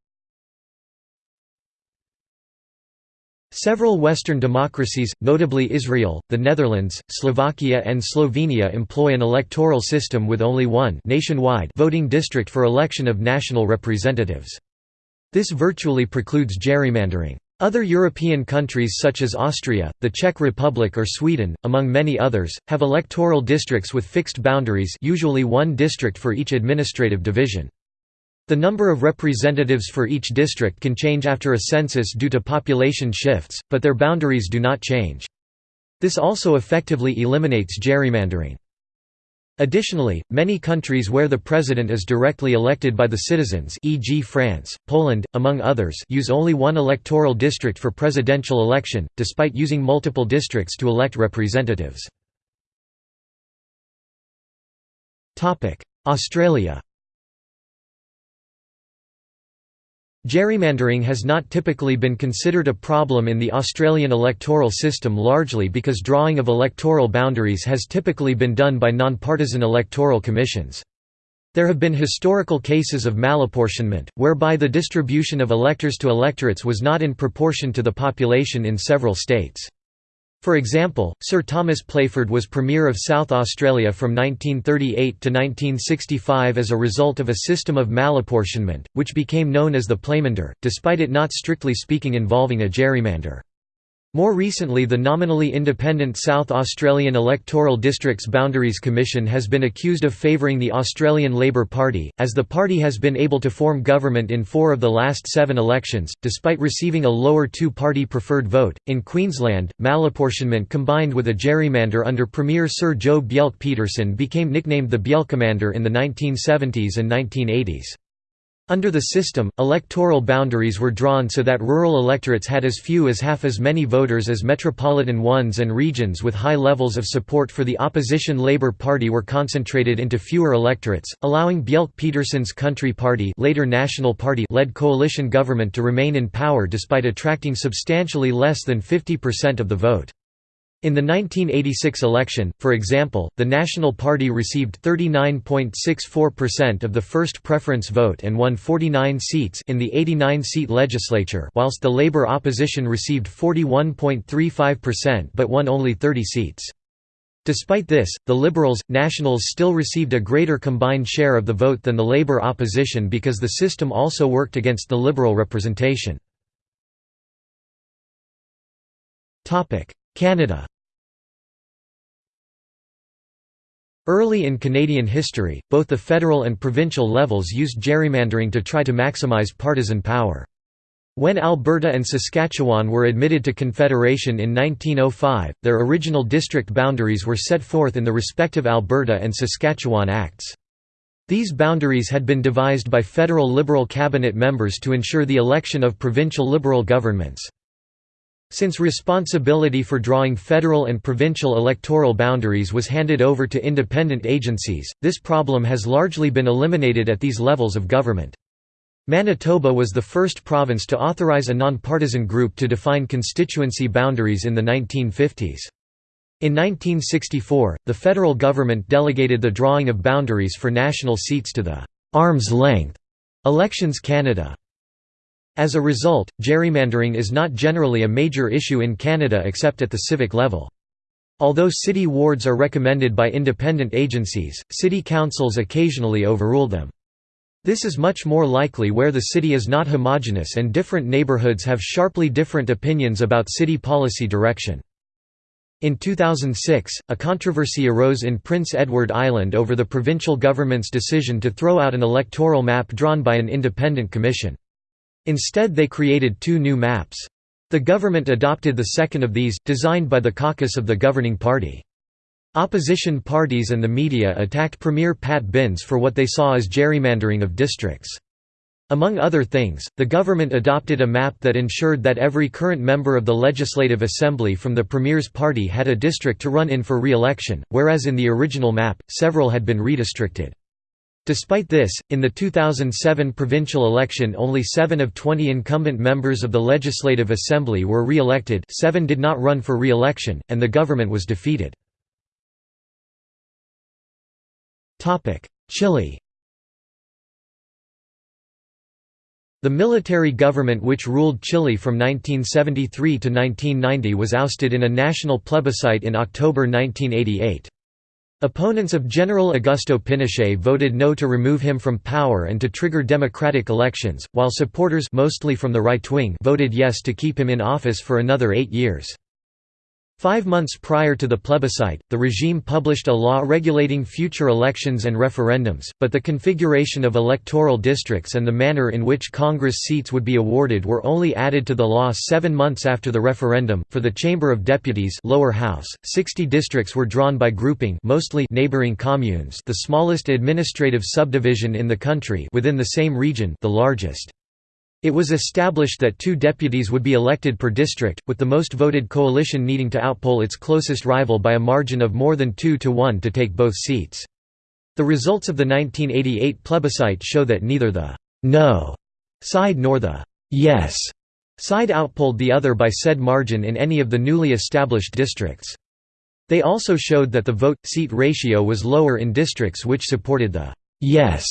Several Western democracies, notably Israel, the Netherlands, Slovakia and Slovenia employ an electoral system with only one nationwide voting district for election of national representatives. This virtually precludes gerrymandering. Other European countries such as Austria, the Czech Republic or Sweden, among many others, have electoral districts with fixed boundaries usually one district for each administrative division. The number of representatives for each district can change after a census due to population shifts, but their boundaries do not change. This also effectively eliminates gerrymandering. Additionally, many countries where the president is directly elected by the citizens e.g. France, Poland, among others use only one electoral district for presidential election, despite using multiple districts to elect representatives. Australia Gerrymandering has not typically been considered a problem in the Australian electoral system largely because drawing of electoral boundaries has typically been done by nonpartisan electoral commissions. There have been historical cases of malapportionment, whereby the distribution of electors to electorates was not in proportion to the population in several states. For example, Sir Thomas Playford was Premier of South Australia from 1938 to 1965 as a result of a system of malapportionment, which became known as the Playmander, despite it not strictly speaking involving a gerrymander. More recently the nominally independent South Australian Electoral Districts Boundaries Commission has been accused of favouring the Australian Labor Party, as the party has been able to form government in four of the last seven elections, despite receiving a lower two-party preferred vote. In Queensland, malapportionment combined with a gerrymander under Premier Sir Joe Bjelke-Petersen became nicknamed the Bjelkemander in the 1970s and 1980s. Under the system, electoral boundaries were drawn so that rural electorates had as few as half as many voters as metropolitan ones and regions with high levels of support for the opposition Labour Party were concentrated into fewer electorates, allowing Bjelke-Petersen's Country Party later National Party led coalition government to remain in power despite attracting substantially less than 50% of the vote. In the 1986 election, for example, the National Party received 39.64% of the first preference vote and won 49 seats in the 89-seat legislature whilst the Labour opposition received 41.35% but won only 30 seats. Despite this, the Liberals, Nationals still received a greater combined share of the vote than the Labour opposition because the system also worked against the Liberal representation. Canada Early in Canadian history, both the federal and provincial levels used gerrymandering to try to maximize partisan power. When Alberta and Saskatchewan were admitted to Confederation in 1905, their original district boundaries were set forth in the respective Alberta and Saskatchewan Acts. These boundaries had been devised by federal Liberal cabinet members to ensure the election of provincial Liberal governments. Since responsibility for drawing federal and provincial electoral boundaries was handed over to independent agencies, this problem has largely been eliminated at these levels of government. Manitoba was the first province to authorize a nonpartisan group to define constituency boundaries in the 1950s. In 1964, the federal government delegated the drawing of boundaries for national seats to the «arm's length» Elections Canada. As a result, gerrymandering is not generally a major issue in Canada except at the civic level. Although city wards are recommended by independent agencies, city councils occasionally overrule them. This is much more likely where the city is not homogeneous and different neighbourhoods have sharply different opinions about city policy direction. In 2006, a controversy arose in Prince Edward Island over the provincial government's decision to throw out an electoral map drawn by an independent commission. Instead they created two new maps. The government adopted the second of these, designed by the caucus of the governing party. Opposition parties and the media attacked Premier Pat Binns for what they saw as gerrymandering of districts. Among other things, the government adopted a map that ensured that every current member of the Legislative Assembly from the Premier's party had a district to run in for re-election, whereas in the original map, several had been redistricted. Despite this, in the 2007 provincial election only 7 of 20 incumbent members of the Legislative Assembly were re-elected 7 did not run for re-election, and the government was defeated. Chile The military government which ruled Chile from 1973 to 1990 was ousted in a national plebiscite in October 1988. Opponents of General Augusto Pinochet voted no to remove him from power and to trigger democratic elections, while supporters mostly from the right wing voted yes to keep him in office for another eight years. Five months prior to the plebiscite, the regime published a law regulating future elections and referendums, but the configuration of electoral districts and the manner in which Congress seats would be awarded were only added to the law seven months after the referendum. For the Chamber of Deputies lower house, 60 districts were drawn by grouping mostly neighboring communes the smallest administrative subdivision in the country within the same region the largest. It was established that two deputies would be elected per district, with the most voted coalition needing to outpoll its closest rival by a margin of more than 2 to 1 to take both seats. The results of the 1988 plebiscite show that neither the «no» side nor the «yes» side outpolled the other by said margin in any of the newly established districts. They also showed that the vote-seat ratio was lower in districts which supported the «yes»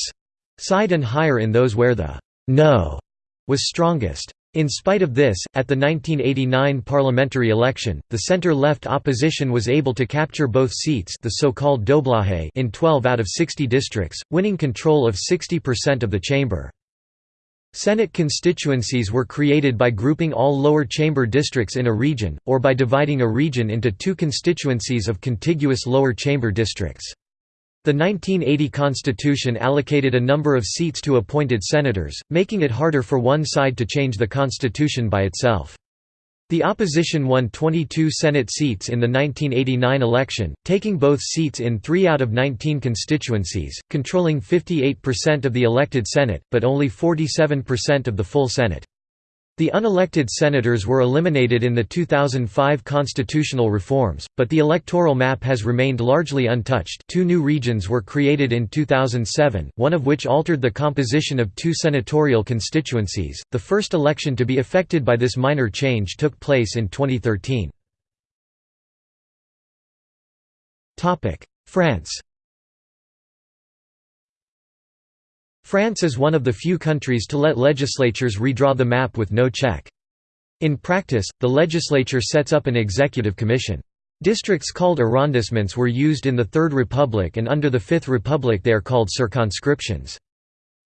side and higher in those where the «no» was strongest. In spite of this, at the 1989 parliamentary election, the center-left opposition was able to capture both seats the so-called in 12 out of 60 districts, winning control of 60% of the chamber. Senate constituencies were created by grouping all lower chamber districts in a region, or by dividing a region into two constituencies of contiguous lower chamber districts. The 1980 Constitution allocated a number of seats to appointed senators, making it harder for one side to change the Constitution by itself. The opposition won 22 Senate seats in the 1989 election, taking both seats in three out of 19 constituencies, controlling 58% of the elected Senate, but only 47% of the full Senate. The unelected senators were eliminated in the 2005 constitutional reforms, but the electoral map has remained largely untouched two new regions were created in 2007, one of which altered the composition of two senatorial constituencies. The first election to be affected by this minor change took place in 2013. France France is one of the few countries to let legislatures redraw the map with no check. In practice, the legislature sets up an executive commission. Districts called arrondissements were used in the Third Republic and under the Fifth Republic they are called circonscriptions.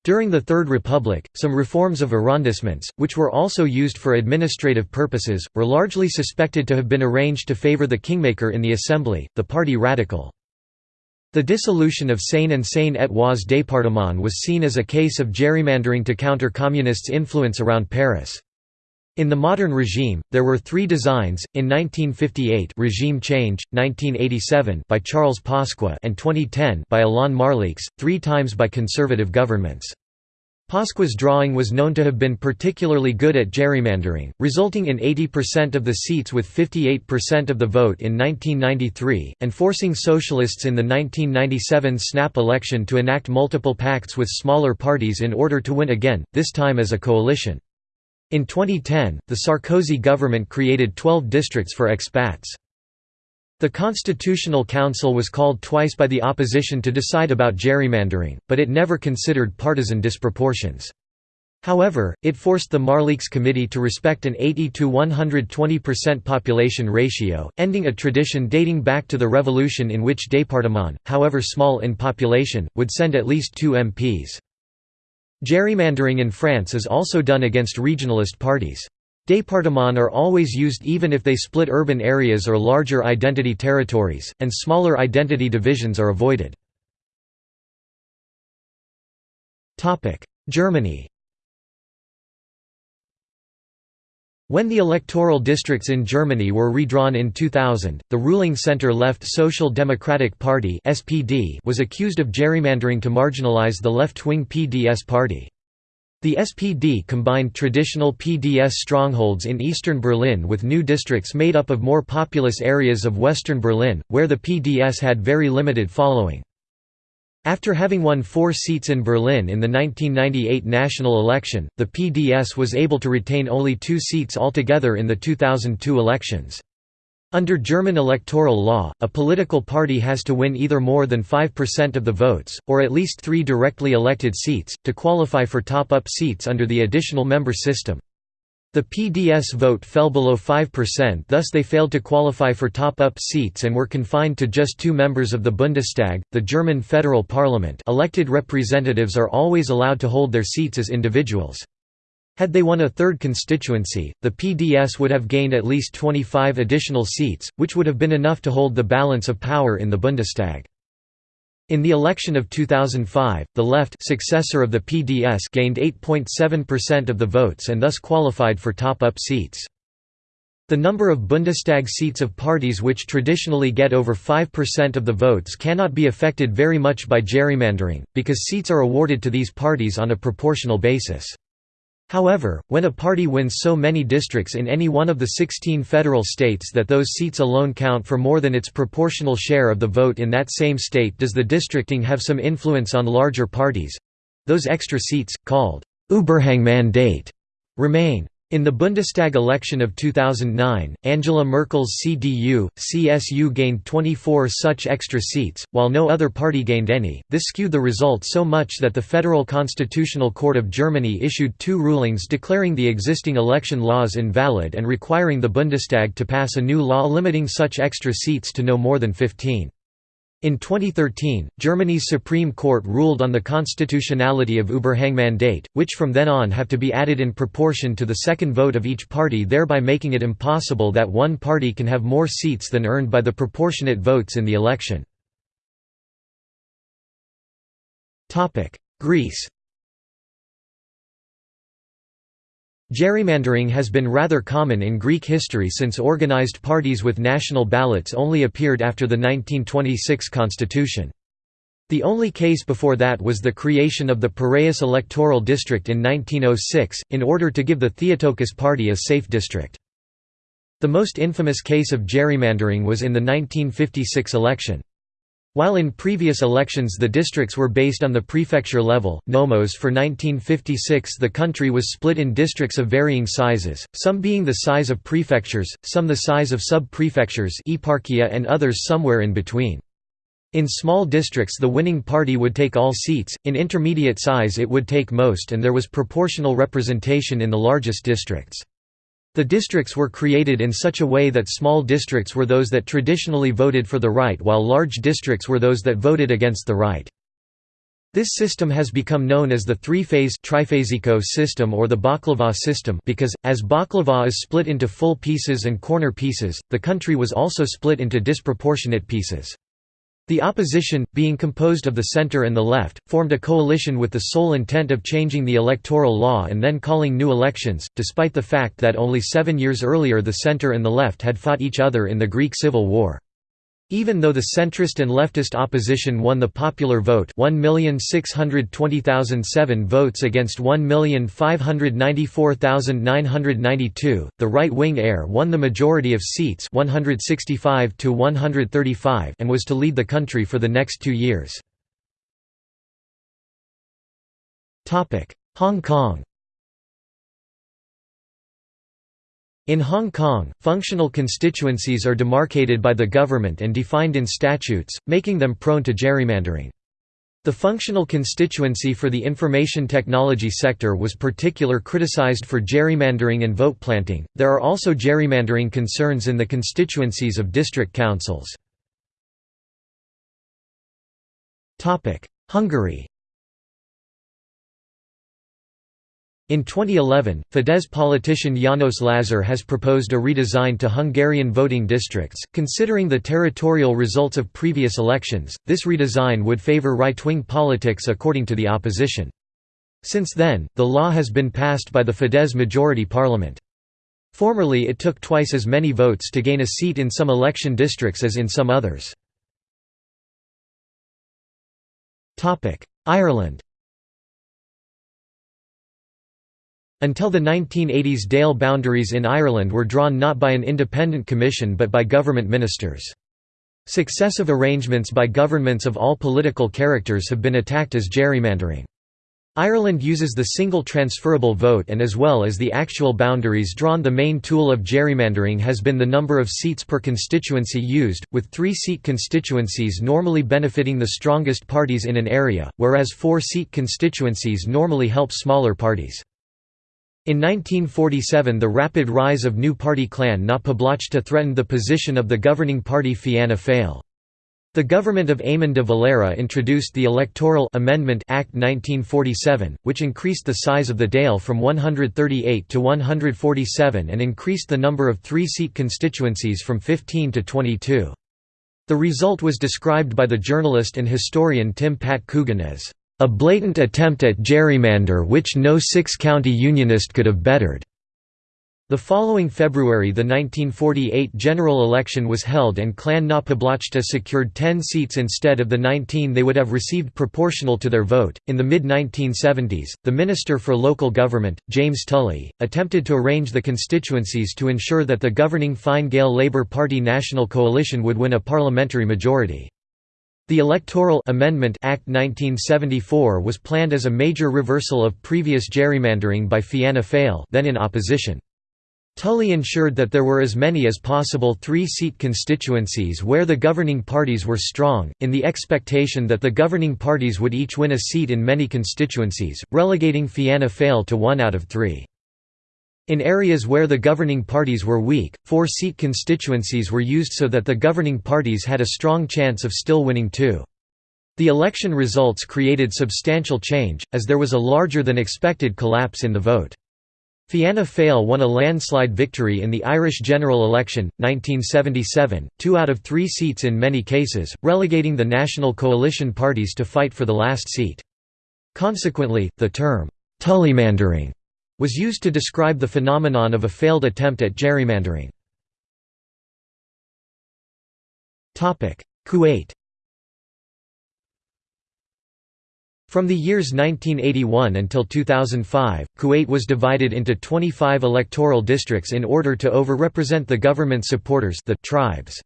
During the Third Republic, some reforms of arrondissements, which were also used for administrative purposes, were largely suspected to have been arranged to favor the kingmaker in the assembly, the party Radical. The dissolution of Seine and Seine-et-Oise département was seen as a case of gerrymandering to counter communists' influence around Paris. In the modern regime, there were three designs, in 1958 regime change, 1987 by Charles Pasqua and 2010 by Alain Marleix, three times by conservative governments. Pasqua's drawing was known to have been particularly good at gerrymandering, resulting in 80% of the seats with 58% of the vote in 1993, and forcing socialists in the 1997 snap election to enact multiple pacts with smaller parties in order to win again, this time as a coalition. In 2010, the Sarkozy government created 12 districts for expats. The Constitutional Council was called twice by the opposition to decide about gerrymandering, but it never considered partisan disproportions. However, it forced the Marleix Committee to respect an 80 to 120% population ratio, ending a tradition dating back to the revolution in which département, however small in population, would send at least two MPs. Gerrymandering in France is also done against regionalist parties. Départements are always used even if they split urban areas or larger identity territories, and smaller identity divisions are avoided. Germany When the electoral districts in Germany were redrawn in 2000, the ruling center-left Social Democratic Party was accused of gerrymandering to marginalize the left-wing PDS party. The SPD combined traditional PDS strongholds in eastern Berlin with new districts made up of more populous areas of western Berlin, where the PDS had very limited following. After having won four seats in Berlin in the 1998 national election, the PDS was able to retain only two seats altogether in the 2002 elections. Under German electoral law, a political party has to win either more than 5% of the votes, or at least three directly elected seats, to qualify for top-up seats under the additional member system. The PDS vote fell below 5% thus they failed to qualify for top-up seats and were confined to just two members of the Bundestag, the German federal parliament elected representatives are always allowed to hold their seats as individuals. Had they won a third constituency, the PDS would have gained at least 25 additional seats, which would have been enough to hold the balance of power in the Bundestag. In the election of 2005, the left successor of the PDS gained 8.7% of the votes and thus qualified for top-up seats. The number of Bundestag seats of parties which traditionally get over 5% of the votes cannot be affected very much by gerrymandering, because seats are awarded to these parties on a proportional basis. However, when a party wins so many districts in any one of the 16 federal states that those seats alone count for more than its proportional share of the vote in that same state does the districting have some influence on larger parties—those extra seats, called Überhangmandat, remain. In the Bundestag election of 2009, Angela Merkel's CDU, CSU gained 24 such extra seats, while no other party gained any. This skewed the result so much that the Federal Constitutional Court of Germany issued two rulings declaring the existing election laws invalid and requiring the Bundestag to pass a new law limiting such extra seats to no more than 15. In 2013, Germany's Supreme Court ruled on the constitutionality of Überhangmandat, which from then on have to be added in proportion to the second vote of each party thereby making it impossible that one party can have more seats than earned by the proportionate votes in the election. Greece Gerrymandering has been rather common in Greek history since organized parties with national ballots only appeared after the 1926 constitution. The only case before that was the creation of the Piraeus electoral district in 1906, in order to give the Theotokis party a safe district. The most infamous case of gerrymandering was in the 1956 election. While in previous elections the districts were based on the prefecture level, nomos for 1956 the country was split in districts of varying sizes, some being the size of prefectures, some the size of sub-prefectures and others somewhere in between. In small districts the winning party would take all seats, in intermediate size it would take most and there was proportional representation in the largest districts. The districts were created in such a way that small districts were those that traditionally voted for the right while large districts were those that voted against the right. This system has become known as the three-phase system or the baklava system because, as baklava is split into full pieces and corner pieces, the country was also split into disproportionate pieces. The opposition, being composed of the center and the left, formed a coalition with the sole intent of changing the electoral law and then calling new elections, despite the fact that only seven years earlier the center and the left had fought each other in the Greek Civil War. Even though the centrist and leftist opposition won the popular vote 1,620,007 votes against 1,594,992, the right-wing ERE won the majority of seats 165 to 135 and was to lead the country for the next two years. Hong Kong In Hong Kong, functional constituencies are demarcated by the government and defined in statutes, making them prone to gerrymandering. The functional constituency for the information technology sector was particular criticized for gerrymandering and vote planting. There are also gerrymandering concerns in the constituencies of district councils. Hungary In 2011, Fidesz politician János Lazar has proposed a redesign to Hungarian voting districts. Considering the territorial results of previous elections, this redesign would favor right wing politics according to the opposition. Since then, the law has been passed by the Fidesz majority parliament. Formerly it took twice as many votes to gain a seat in some election districts as in some others. Ireland Until the 1980s Dáil boundaries in Ireland were drawn not by an independent commission but by government ministers. Successive arrangements by governments of all political characters have been attacked as gerrymandering. Ireland uses the single transferable vote and as well as the actual boundaries drawn the main tool of gerrymandering has been the number of seats per constituency used, with three-seat constituencies normally benefiting the strongest parties in an area, whereas four-seat constituencies normally help smaller parties. In 1947 the rapid rise of new party Clann na Poblachta threatened the position of the governing party Fianna Fáil. The government of Eamon de Valera introduced the Electoral Amendment Act 1947, which increased the size of the Dáil from 138 to 147 and increased the number of three-seat constituencies from 15 to 22. The result was described by the journalist and historian Tim Pat Coogan as, "...a blatant attempt at gerrymander which no six-county unionist could have bettered." The following February the 1948 general election was held and Clann na Poblachta secured 10 seats instead of the 19 they would have received proportional to their vote. In the mid 1970s, the Minister for Local Government, James Tully, attempted to arrange the constituencies to ensure that the governing Fine Gael Labour Party National Coalition would win a parliamentary majority. The Electoral Amendment Act 1974 was planned as a major reversal of previous gerrymandering by Fianna Fáil then in opposition. Tully ensured that there were as many as possible three-seat constituencies where the governing parties were strong, in the expectation that the governing parties would each win a seat in many constituencies, relegating Fianna Fáil to one out of three. In areas where the governing parties were weak, four-seat constituencies were used so that the governing parties had a strong chance of still winning two. The election results created substantial change, as there was a larger than expected collapse in the vote. Fianna Fáil won a landslide victory in the Irish general election, 1977, two out of three seats in many cases, relegating the national coalition parties to fight for the last seat. Consequently, the term, «tullymandering» was used to describe the phenomenon of a failed attempt at gerrymandering. Kuwait From the years 1981 until 2005, Kuwait was divided into 25 electoral districts in order to over-represent the government supporters the tribes.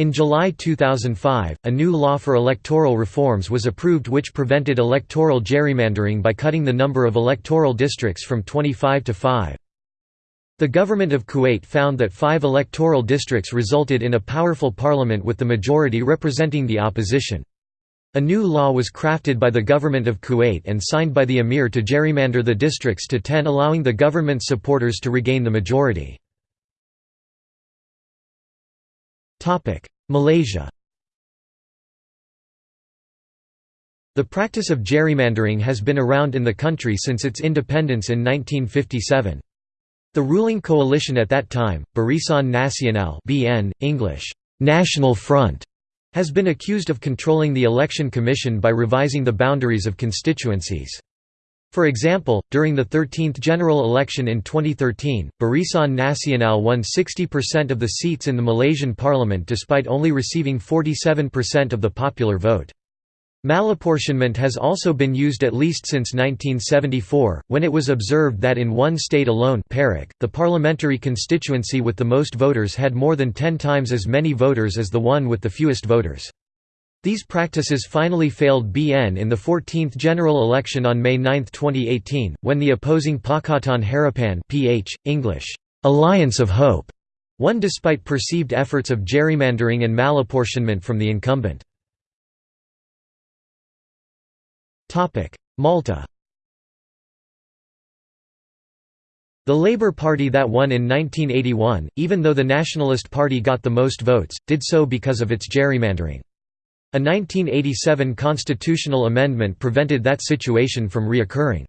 In July 2005, a new law for electoral reforms was approved which prevented electoral gerrymandering by cutting the number of electoral districts from 25 to 5. The government of Kuwait found that five electoral districts resulted in a powerful parliament with the majority representing the opposition. A new law was crafted by the government of Kuwait and signed by the emir to gerrymander the districts to 10 allowing the government supporters to regain the majority. Malaysia The practice of gerrymandering has been around in the country since its independence in 1957. The ruling coalition at that time, Barisan Nasional (BN English, National Front), has been accused of controlling the election commission by revising the boundaries of constituencies. For example, during the 13th general election in 2013, Barisan Nasional won 60% of the seats in the Malaysian parliament despite only receiving 47% of the popular vote. Malapportionment has also been used at least since 1974, when it was observed that in one state alone Perak, the parliamentary constituency with the most voters had more than ten times as many voters as the one with the fewest voters. These practices finally failed BN in the 14th general election on May 9, 2018, when the opposing Pakatan Harapan PH, English, Alliance of Hope, won despite perceived efforts of gerrymandering and malapportionment from the incumbent. Malta The Labour Party that won in 1981, even though the Nationalist Party got the most votes, did so because of its gerrymandering. A 1987 constitutional amendment prevented that situation from reoccurring.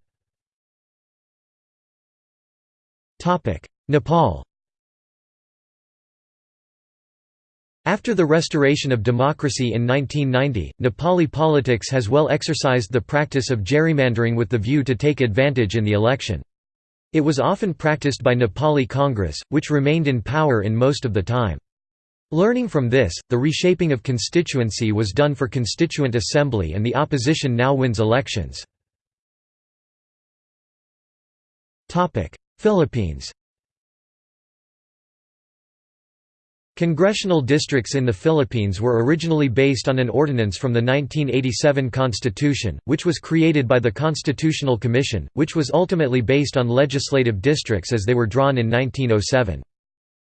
Nepal After the restoration of democracy in 1990, Nepali politics has well exercised the practice of gerrymandering with the view to take advantage in the election. It was often practiced by Nepali Congress, which remained in power in most of the time. Learning from this, the reshaping of constituency was done for Constituent Assembly and the opposition now wins elections. Philippines Congressional districts in the Philippines were originally based on an ordinance from the 1987 Constitution, which was created by the Constitutional Commission, which was ultimately based on legislative districts as they were drawn in 1907.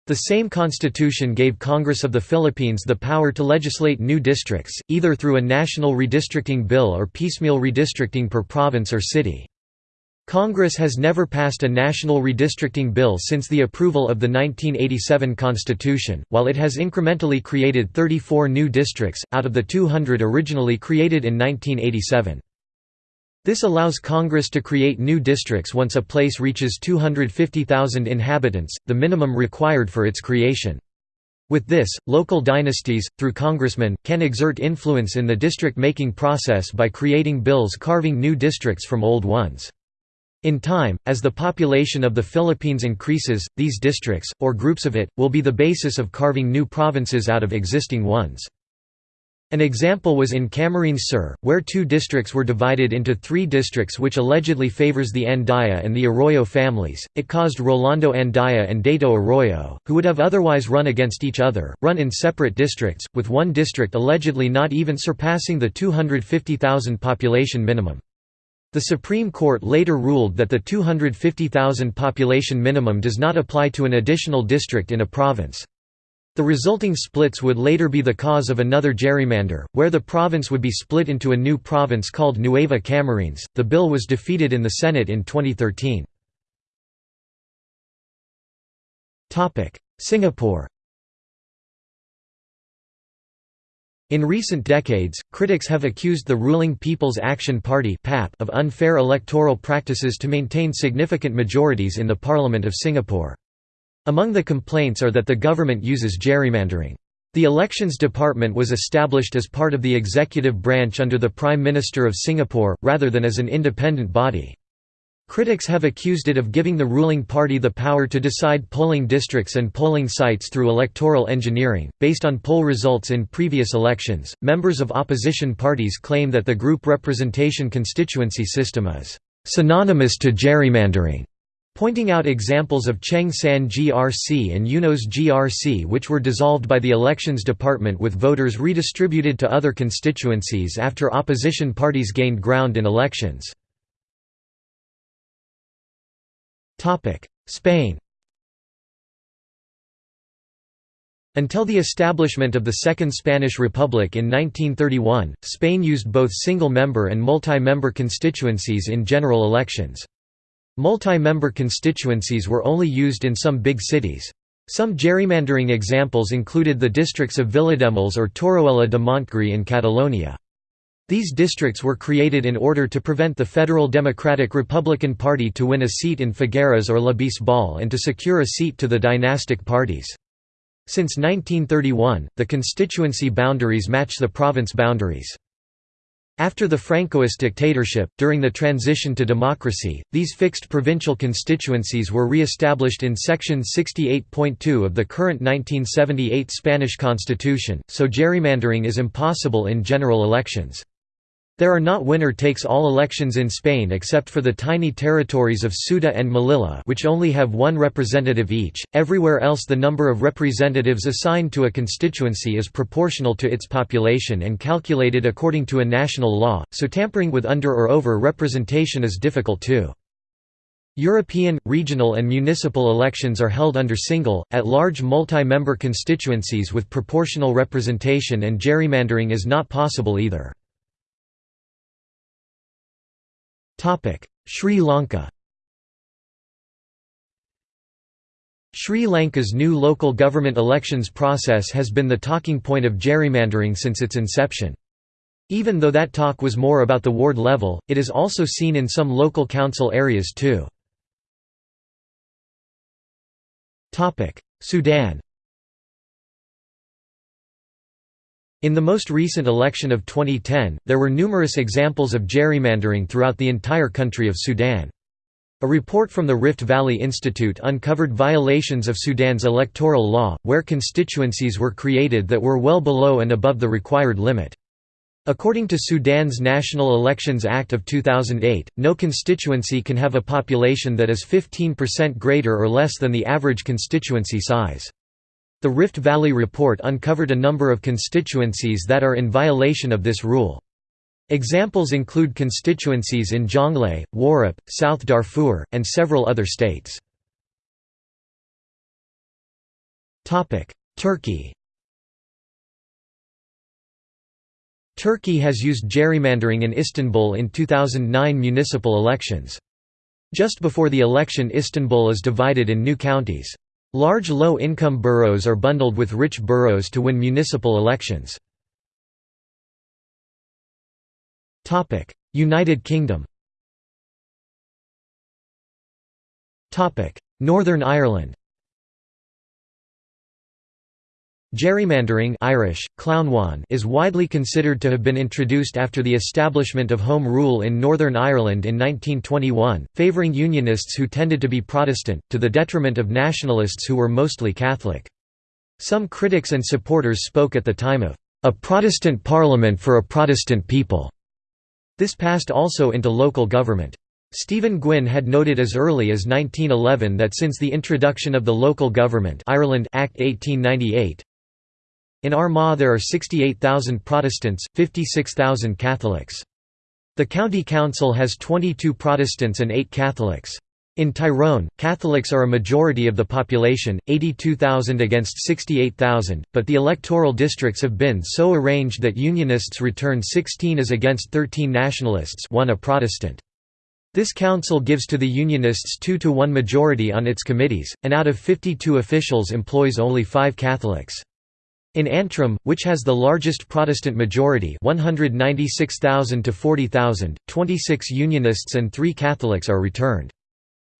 The same constitution gave Congress of the Philippines the power to legislate new districts, either through a national redistricting bill or piecemeal redistricting per province or city. Congress has never passed a national redistricting bill since the approval of the 1987 Constitution, while it has incrementally created 34 new districts, out of the 200 originally created in 1987. This allows Congress to create new districts once a place reaches 250,000 inhabitants, the minimum required for its creation. With this, local dynasties, through congressmen, can exert influence in the district-making process by creating bills carving new districts from old ones. In time, as the population of the Philippines increases, these districts, or groups of it, will be the basis of carving new provinces out of existing ones. An example was in Camarines Sur, where two districts were divided into three districts which allegedly favors the Andaya and the Arroyo families. It caused Rolando Andaya and Dato Arroyo, who would have otherwise run against each other, run in separate districts, with one district allegedly not even surpassing the 250,000 population minimum. The Supreme Court later ruled that the 250,000 population minimum does not apply to an additional district in a province. The resulting splits would later be the cause of another gerrymander, where the province would be split into a new province called Nueva Camarines. The bill was defeated in the Senate in 2013. Topic: Singapore In recent decades, critics have accused the ruling People's Action Party (PAP) of unfair electoral practices to maintain significant majorities in the Parliament of Singapore. Among the complaints are that the government uses gerrymandering. The Elections Department was established as part of the executive branch under the Prime Minister of Singapore, rather than as an independent body. Critics have accused it of giving the ruling party the power to decide polling districts and polling sites through electoral engineering. Based on poll results in previous elections, members of opposition parties claim that the group representation constituency system is synonymous to gerrymandering. Pointing out examples of Cheng San GRC and Eunos GRC which were dissolved by the Elections Department with voters redistributed to other constituencies after opposition parties gained ground in elections. Spain Until the establishment of the Second Spanish Republic in 1931, Spain used both single-member and multi-member constituencies in general elections. Multi-member constituencies were only used in some big cities. Some gerrymandering examples included the districts of Vilademuls or Torroella de Montgrí in Catalonia. These districts were created in order to prevent the Federal Democratic Republican Party to win a seat in Figueras or La Bisbal and to secure a seat to the dynastic parties. Since 1931, the constituency boundaries match the province boundaries. After the Francoist dictatorship, during the transition to democracy, these fixed provincial constituencies were re-established in Section 68.2 of the current 1978 Spanish Constitution, so gerrymandering is impossible in general elections. There are not winner-takes-all elections in Spain except for the tiny territories of Ceuta and Melilla which only have one representative each, everywhere else the number of representatives assigned to a constituency is proportional to its population and calculated according to a national law, so tampering with under or over representation is difficult too. European, regional and municipal elections are held under single, at-large multi-member constituencies with proportional representation and gerrymandering is not possible either. Sri Lanka Sri Lanka's new local government elections process has been the talking point of gerrymandering since its inception. Even though that talk was more about the ward level, it is also seen in some local council areas too. Sudan In the most recent election of 2010, there were numerous examples of gerrymandering throughout the entire country of Sudan. A report from the Rift Valley Institute uncovered violations of Sudan's electoral law, where constituencies were created that were well below and above the required limit. According to Sudan's National Elections Act of 2008, no constituency can have a population that is 15% greater or less than the average constituency size. The Rift Valley Report uncovered a number of constituencies that are in violation of this rule. Examples include constituencies in Jonglei, Warrap, South Darfur, and several other states. Turkey Turkey has used gerrymandering in Istanbul in 2009 municipal elections. Just before the election Istanbul is divided in new counties. Large low-income boroughs are bundled with rich boroughs to win municipal elections. United Kingdom Northern Ireland Gerrymandering Irish, is widely considered to have been introduced after the establishment of Home Rule in Northern Ireland in 1921, favouring Unionists who tended to be Protestant, to the detriment of Nationalists who were mostly Catholic. Some critics and supporters spoke at the time of a Protestant Parliament for a Protestant people. This passed also into local government. Stephen Gwynn had noted as early as 1911 that since the introduction of the Local Government Ireland Act 1898, in Armagh there are 68,000 Protestants, 56,000 Catholics. The county council has 22 Protestants and 8 Catholics. In Tyrone, Catholics are a majority of the population, 82,000 against 68,000, but the electoral districts have been so arranged that Unionists return 16 as against 13 Nationalists one a Protestant. This council gives to the Unionists 2 to 1 majority on its committees, and out of 52 officials employs only 5 Catholics. In Antrim, which has the largest Protestant majority 196,000 to 40,000, 26 Unionists and 3 Catholics are returned.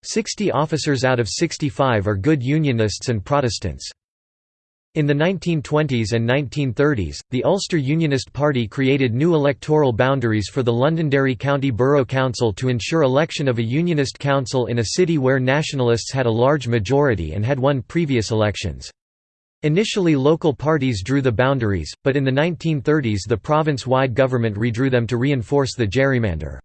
60 officers out of 65 are good Unionists and Protestants. In the 1920s and 1930s, the Ulster Unionist Party created new electoral boundaries for the Londonderry County Borough Council to ensure election of a Unionist council in a city where Nationalists had a large majority and had won previous elections. Initially local parties drew the boundaries, but in the 1930s the province-wide government redrew them to reinforce the gerrymander.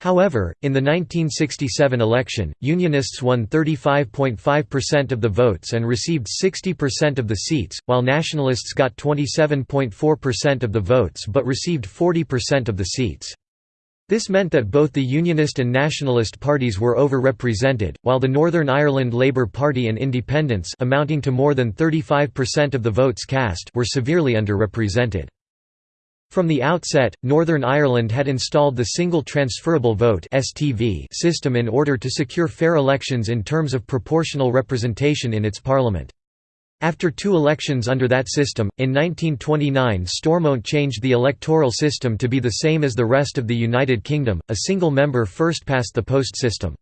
However, in the 1967 election, Unionists won 35.5% of the votes and received 60% of the seats, while Nationalists got 27.4% of the votes but received 40% of the seats. This meant that both the Unionist and Nationalist parties were over-represented, while the Northern Ireland Labour Party and Independents amounting to more than 35% of the votes cast were severely underrepresented. From the outset, Northern Ireland had installed the Single Transferable Vote system in order to secure fair elections in terms of proportional representation in its parliament. After two elections under that system, in 1929 Stormont changed the electoral system to be the same as the rest of the United Kingdom, a single member first past the post system.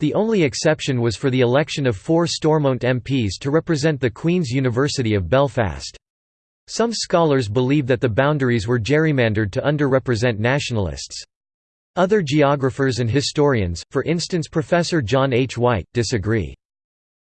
The only exception was for the election of four Stormont MPs to represent the Queen's University of Belfast. Some scholars believe that the boundaries were gerrymandered to underrepresent nationalists. Other geographers and historians, for instance Professor John H. Whyte, disagree.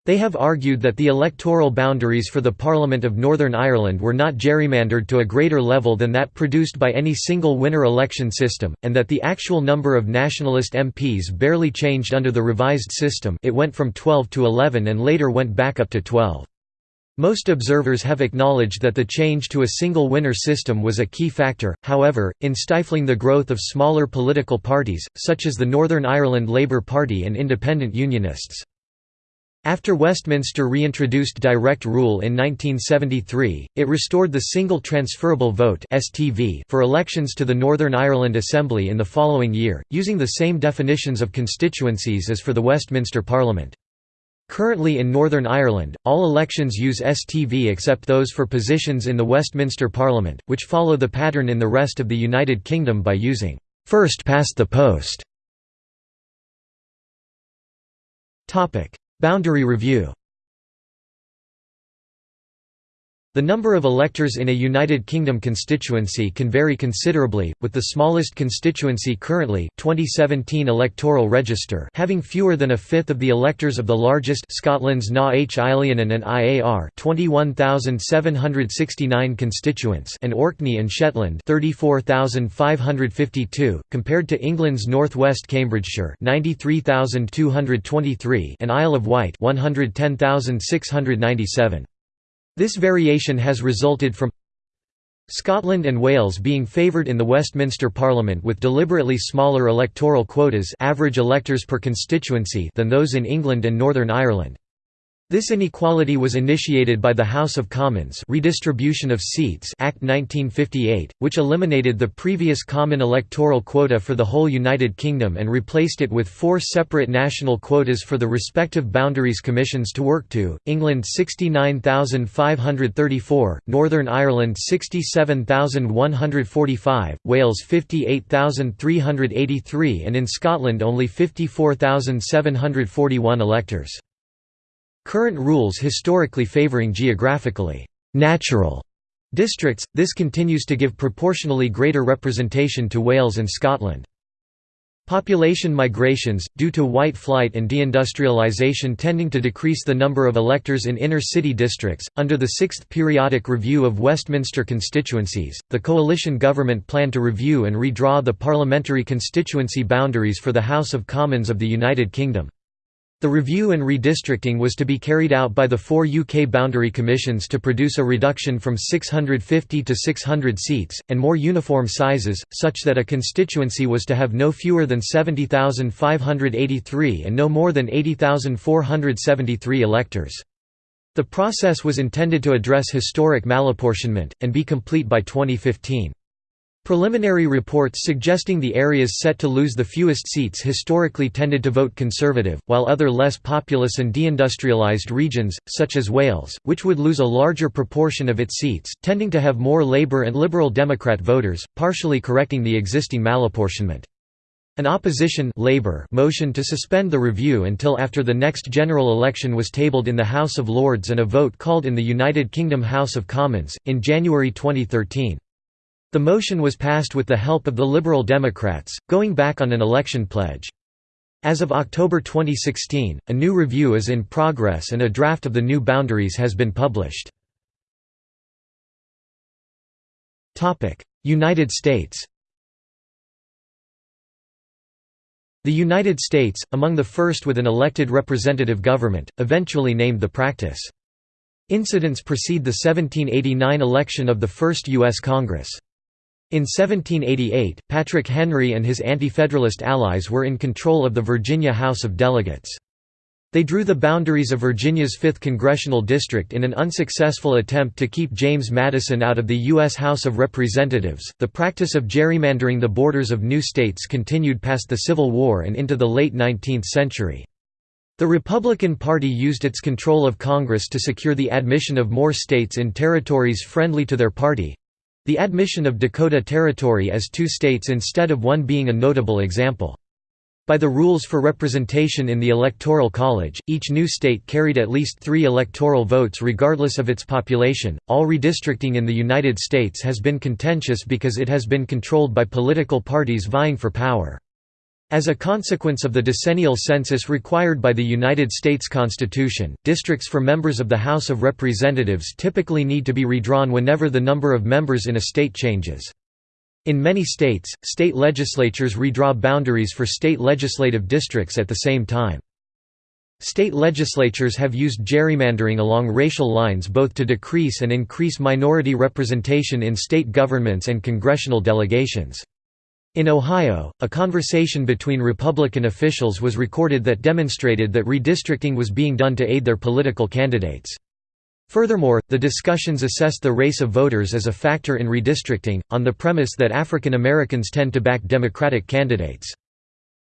They have argued that the electoral boundaries for the Parliament of Northern Ireland were not gerrymandered to a greater level than that produced by any single winner election system, and that the actual number of nationalist MPs barely changed under the revised system it went from 12 to 11 and later went back up to 12. Most observers have acknowledged that the change to a single winner system was a key factor, however, in stifling the growth of smaller political parties, such as the Northern Ireland Labour Party and Independent Unionists. After Westminster reintroduced direct rule in 1973, it restored the single transferable vote for elections to the Northern Ireland Assembly in the following year, using the same definitions of constituencies as for the Westminster Parliament. Currently in Northern Ireland, all elections use STV except those for positions in the Westminster Parliament, which follow the pattern in the rest of the United Kingdom by using first past the post. Boundary review The number of electors in a United Kingdom constituency can vary considerably, with the smallest constituency currently 2017 electoral register having fewer than a fifth of the electors of the largest Scotland's Na h-Eileanan an Iar 21,769 constituents and Orkney and Shetland 34,552, compared to England's North West Cambridgeshire 93,223 and Isle of Wight 110,697. This variation has resulted from Scotland and Wales being favoured in the Westminster Parliament with deliberately smaller electoral quotas average electors per constituency than those in England and Northern Ireland. This inequality was initiated by the House of Commons Redistribution of Seats Act 1958, which eliminated the previous common electoral quota for the whole United Kingdom and replaced it with four separate national quotas for the respective boundaries commissions to work to, England 69,534, Northern Ireland 67,145, Wales 58,383 and in Scotland only 54,741 electors. Current rules historically favouring geographically «natural» districts, this continues to give proportionally greater representation to Wales and Scotland. Population migrations, due to white flight and deindustrialisation tending to decrease the number of electors in inner city districts. Under the Sixth Periodic Review of Westminster constituencies, the coalition government planned to review and redraw the parliamentary constituency boundaries for the House of Commons of the United Kingdom. The review and redistricting was to be carried out by the four UK boundary commissions to produce a reduction from 650 to 600 seats, and more uniform sizes, such that a constituency was to have no fewer than 70,583 and no more than 80,473 electors. The process was intended to address historic malapportionment, and be complete by 2015. Preliminary reports suggesting the areas set to lose the fewest seats historically tended to vote Conservative, while other less populous and deindustrialised regions, such as Wales, which would lose a larger proportion of its seats, tending to have more Labour and Liberal Democrat voters, partially correcting the existing malapportionment. An opposition Labour motion to suspend the review until after the next general election was tabled in the House of Lords and a vote called in the United Kingdom House of Commons, in January 2013. The motion was passed with the help of the Liberal Democrats, going back on an election pledge. As of October 2016, a new review is in progress and a draft of the new boundaries has been published. United States The United States, among the first with an elected representative government, eventually named the practice. Incidents precede the 1789 election of the first U.S. Congress. In 1788, Patrick Henry and his Anti-Federalist allies were in control of the Virginia House of Delegates. They drew the boundaries of Virginia's 5th congressional district in an unsuccessful attempt to keep James Madison out of the U.S. House of Representatives. The practice of gerrymandering the borders of new states continued past the Civil War and into the late 19th century. The Republican Party used its control of Congress to secure the admission of more states in territories friendly to their party, the admission of Dakota Territory as two states instead of one being a notable example. By the rules for representation in the Electoral College, each new state carried at least three electoral votes regardless of its population. All redistricting in the United States has been contentious because it has been controlled by political parties vying for power. As a consequence of the decennial census required by the United States Constitution, districts for members of the House of Representatives typically need to be redrawn whenever the number of members in a state changes. In many states, state legislatures redraw boundaries for state legislative districts at the same time. State legislatures have used gerrymandering along racial lines both to decrease and increase minority representation in state governments and congressional delegations. In Ohio, a conversation between Republican officials was recorded that demonstrated that redistricting was being done to aid their political candidates. Furthermore, the discussions assessed the race of voters as a factor in redistricting, on the premise that African Americans tend to back Democratic candidates.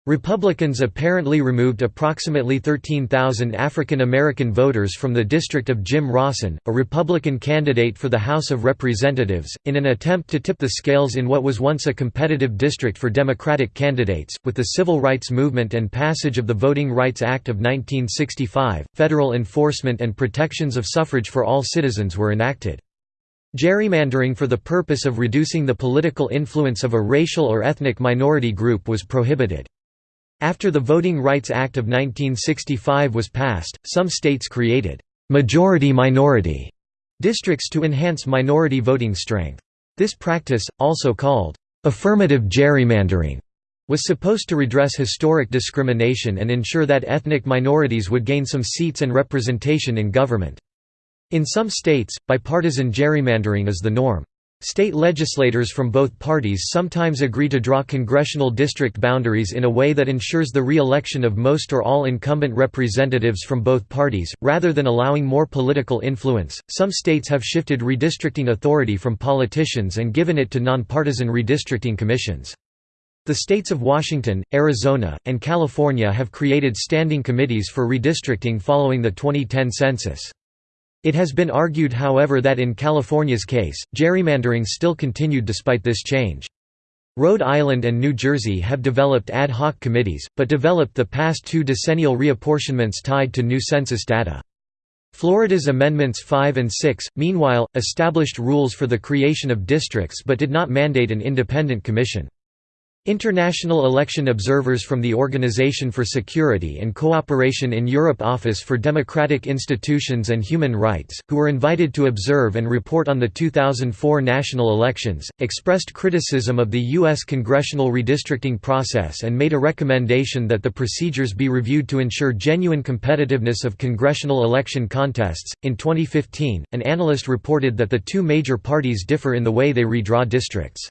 Republicans apparently removed approximately 13,000 African American voters from the district of Jim Raussen, a Republican candidate for the House of Representatives, in an attempt to tip the scales in what was once a competitive district for Democratic candidates. With the civil rights movement and passage of the Voting Rights Act of 1965, federal enforcement and protections of suffrage for all citizens were enacted. Gerrymandering for the purpose of reducing the political influence of a racial or ethnic minority group was prohibited. After the Voting Rights Act of 1965 was passed, some states created «majority-minority» districts to enhance minority voting strength. This practice, also called «affirmative gerrymandering», was supposed to redress historic discrimination and ensure that ethnic minorities would gain some seats and representation in government. In some states, bipartisan gerrymandering is the norm. State legislators from both parties sometimes agree to draw congressional district boundaries in a way that ensures the re-election of most or all incumbent representatives from both parties, rather than allowing more political influence. Some states have shifted redistricting authority from politicians and given it to nonpartisan redistricting commissions. The states of Washington, Arizona, and California have created standing committees for redistricting following the 2010 census. It has been argued however that in California's case, gerrymandering still continued despite this change. Rhode Island and New Jersey have developed ad hoc committees, but developed the past two decennial reapportionments tied to new census data. Florida's Amendments 5 and 6, meanwhile, established rules for the creation of districts but did not mandate an independent commission. International election observers from the Organization for Security and Cooperation in Europe Office for Democratic Institutions and Human Rights, who were invited to observe and report on the 2004 national elections, expressed criticism of the U.S. congressional redistricting process and made a recommendation that the procedures be reviewed to ensure genuine competitiveness of congressional election contests. In 2015, an analyst reported that the two major parties differ in the way they redraw districts.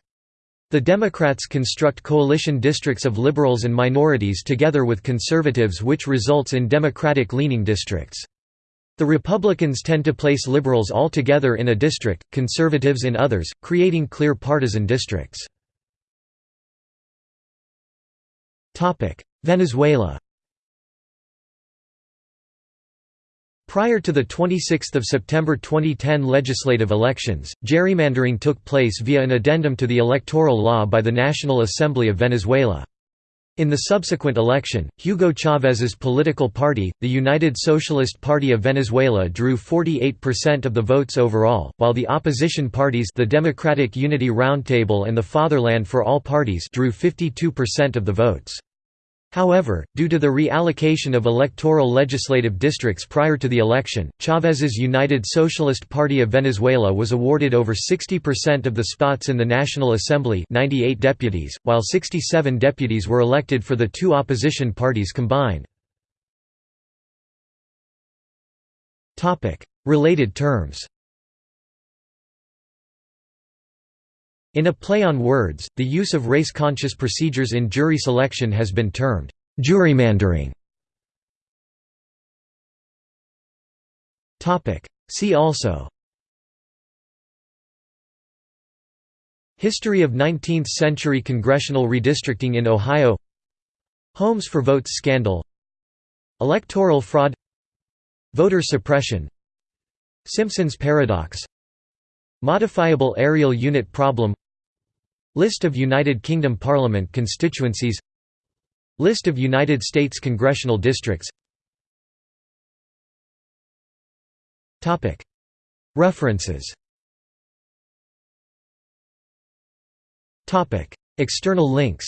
The Democrats construct coalition districts of liberals and minorities together with conservatives which results in Democratic-leaning districts. The Republicans tend to place liberals all together in a district, conservatives in others, creating clear partisan districts. Venezuela Prior to the 26 September 2010 legislative elections, gerrymandering took place via an addendum to the electoral law by the National Assembly of Venezuela. In the subsequent election, Hugo Chávez's political party, the United Socialist Party of Venezuela drew 48% of the votes overall, while the opposition parties the Democratic Unity Roundtable and the Fatherland for All parties drew 52% of the votes. However, due to the reallocation of electoral legislative districts prior to the election, Chávez's United Socialist Party of Venezuela was awarded over 60% of the spots in the National Assembly 98 deputies, while 67 deputies were elected for the two opposition parties combined. Related terms In a play on words, the use of race-conscious procedures in jury selection has been termed gerrymandering. See also. History of 19th-century congressional redistricting in Ohio. Homes for Votes scandal. Electoral fraud. Voter suppression. Simpson's paradox. Modifiable areal unit problem List of United Kingdom Parliament constituencies List of United States congressional districts References External links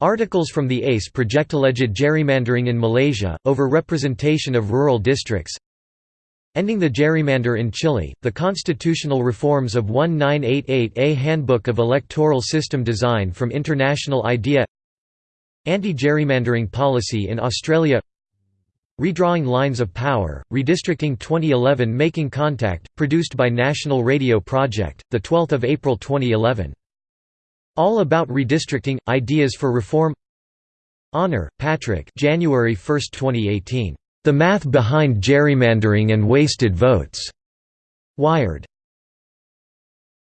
Articles from the ACE project alleged gerrymandering in Malaysia, over representation of rural districts Ending the Gerrymander in Chile, the constitutional reforms of 1988 A Handbook of Electoral System Design from International IDEA Anti-gerrymandering policy in Australia Redrawing Lines of Power, Redistricting 2011 Making Contact, produced by National Radio Project, 12 April 2011. All About Redistricting – Ideas for Reform Honner, Patrick January 1, 2018. The Math Behind Gerrymandering and Wasted Votes. Wired.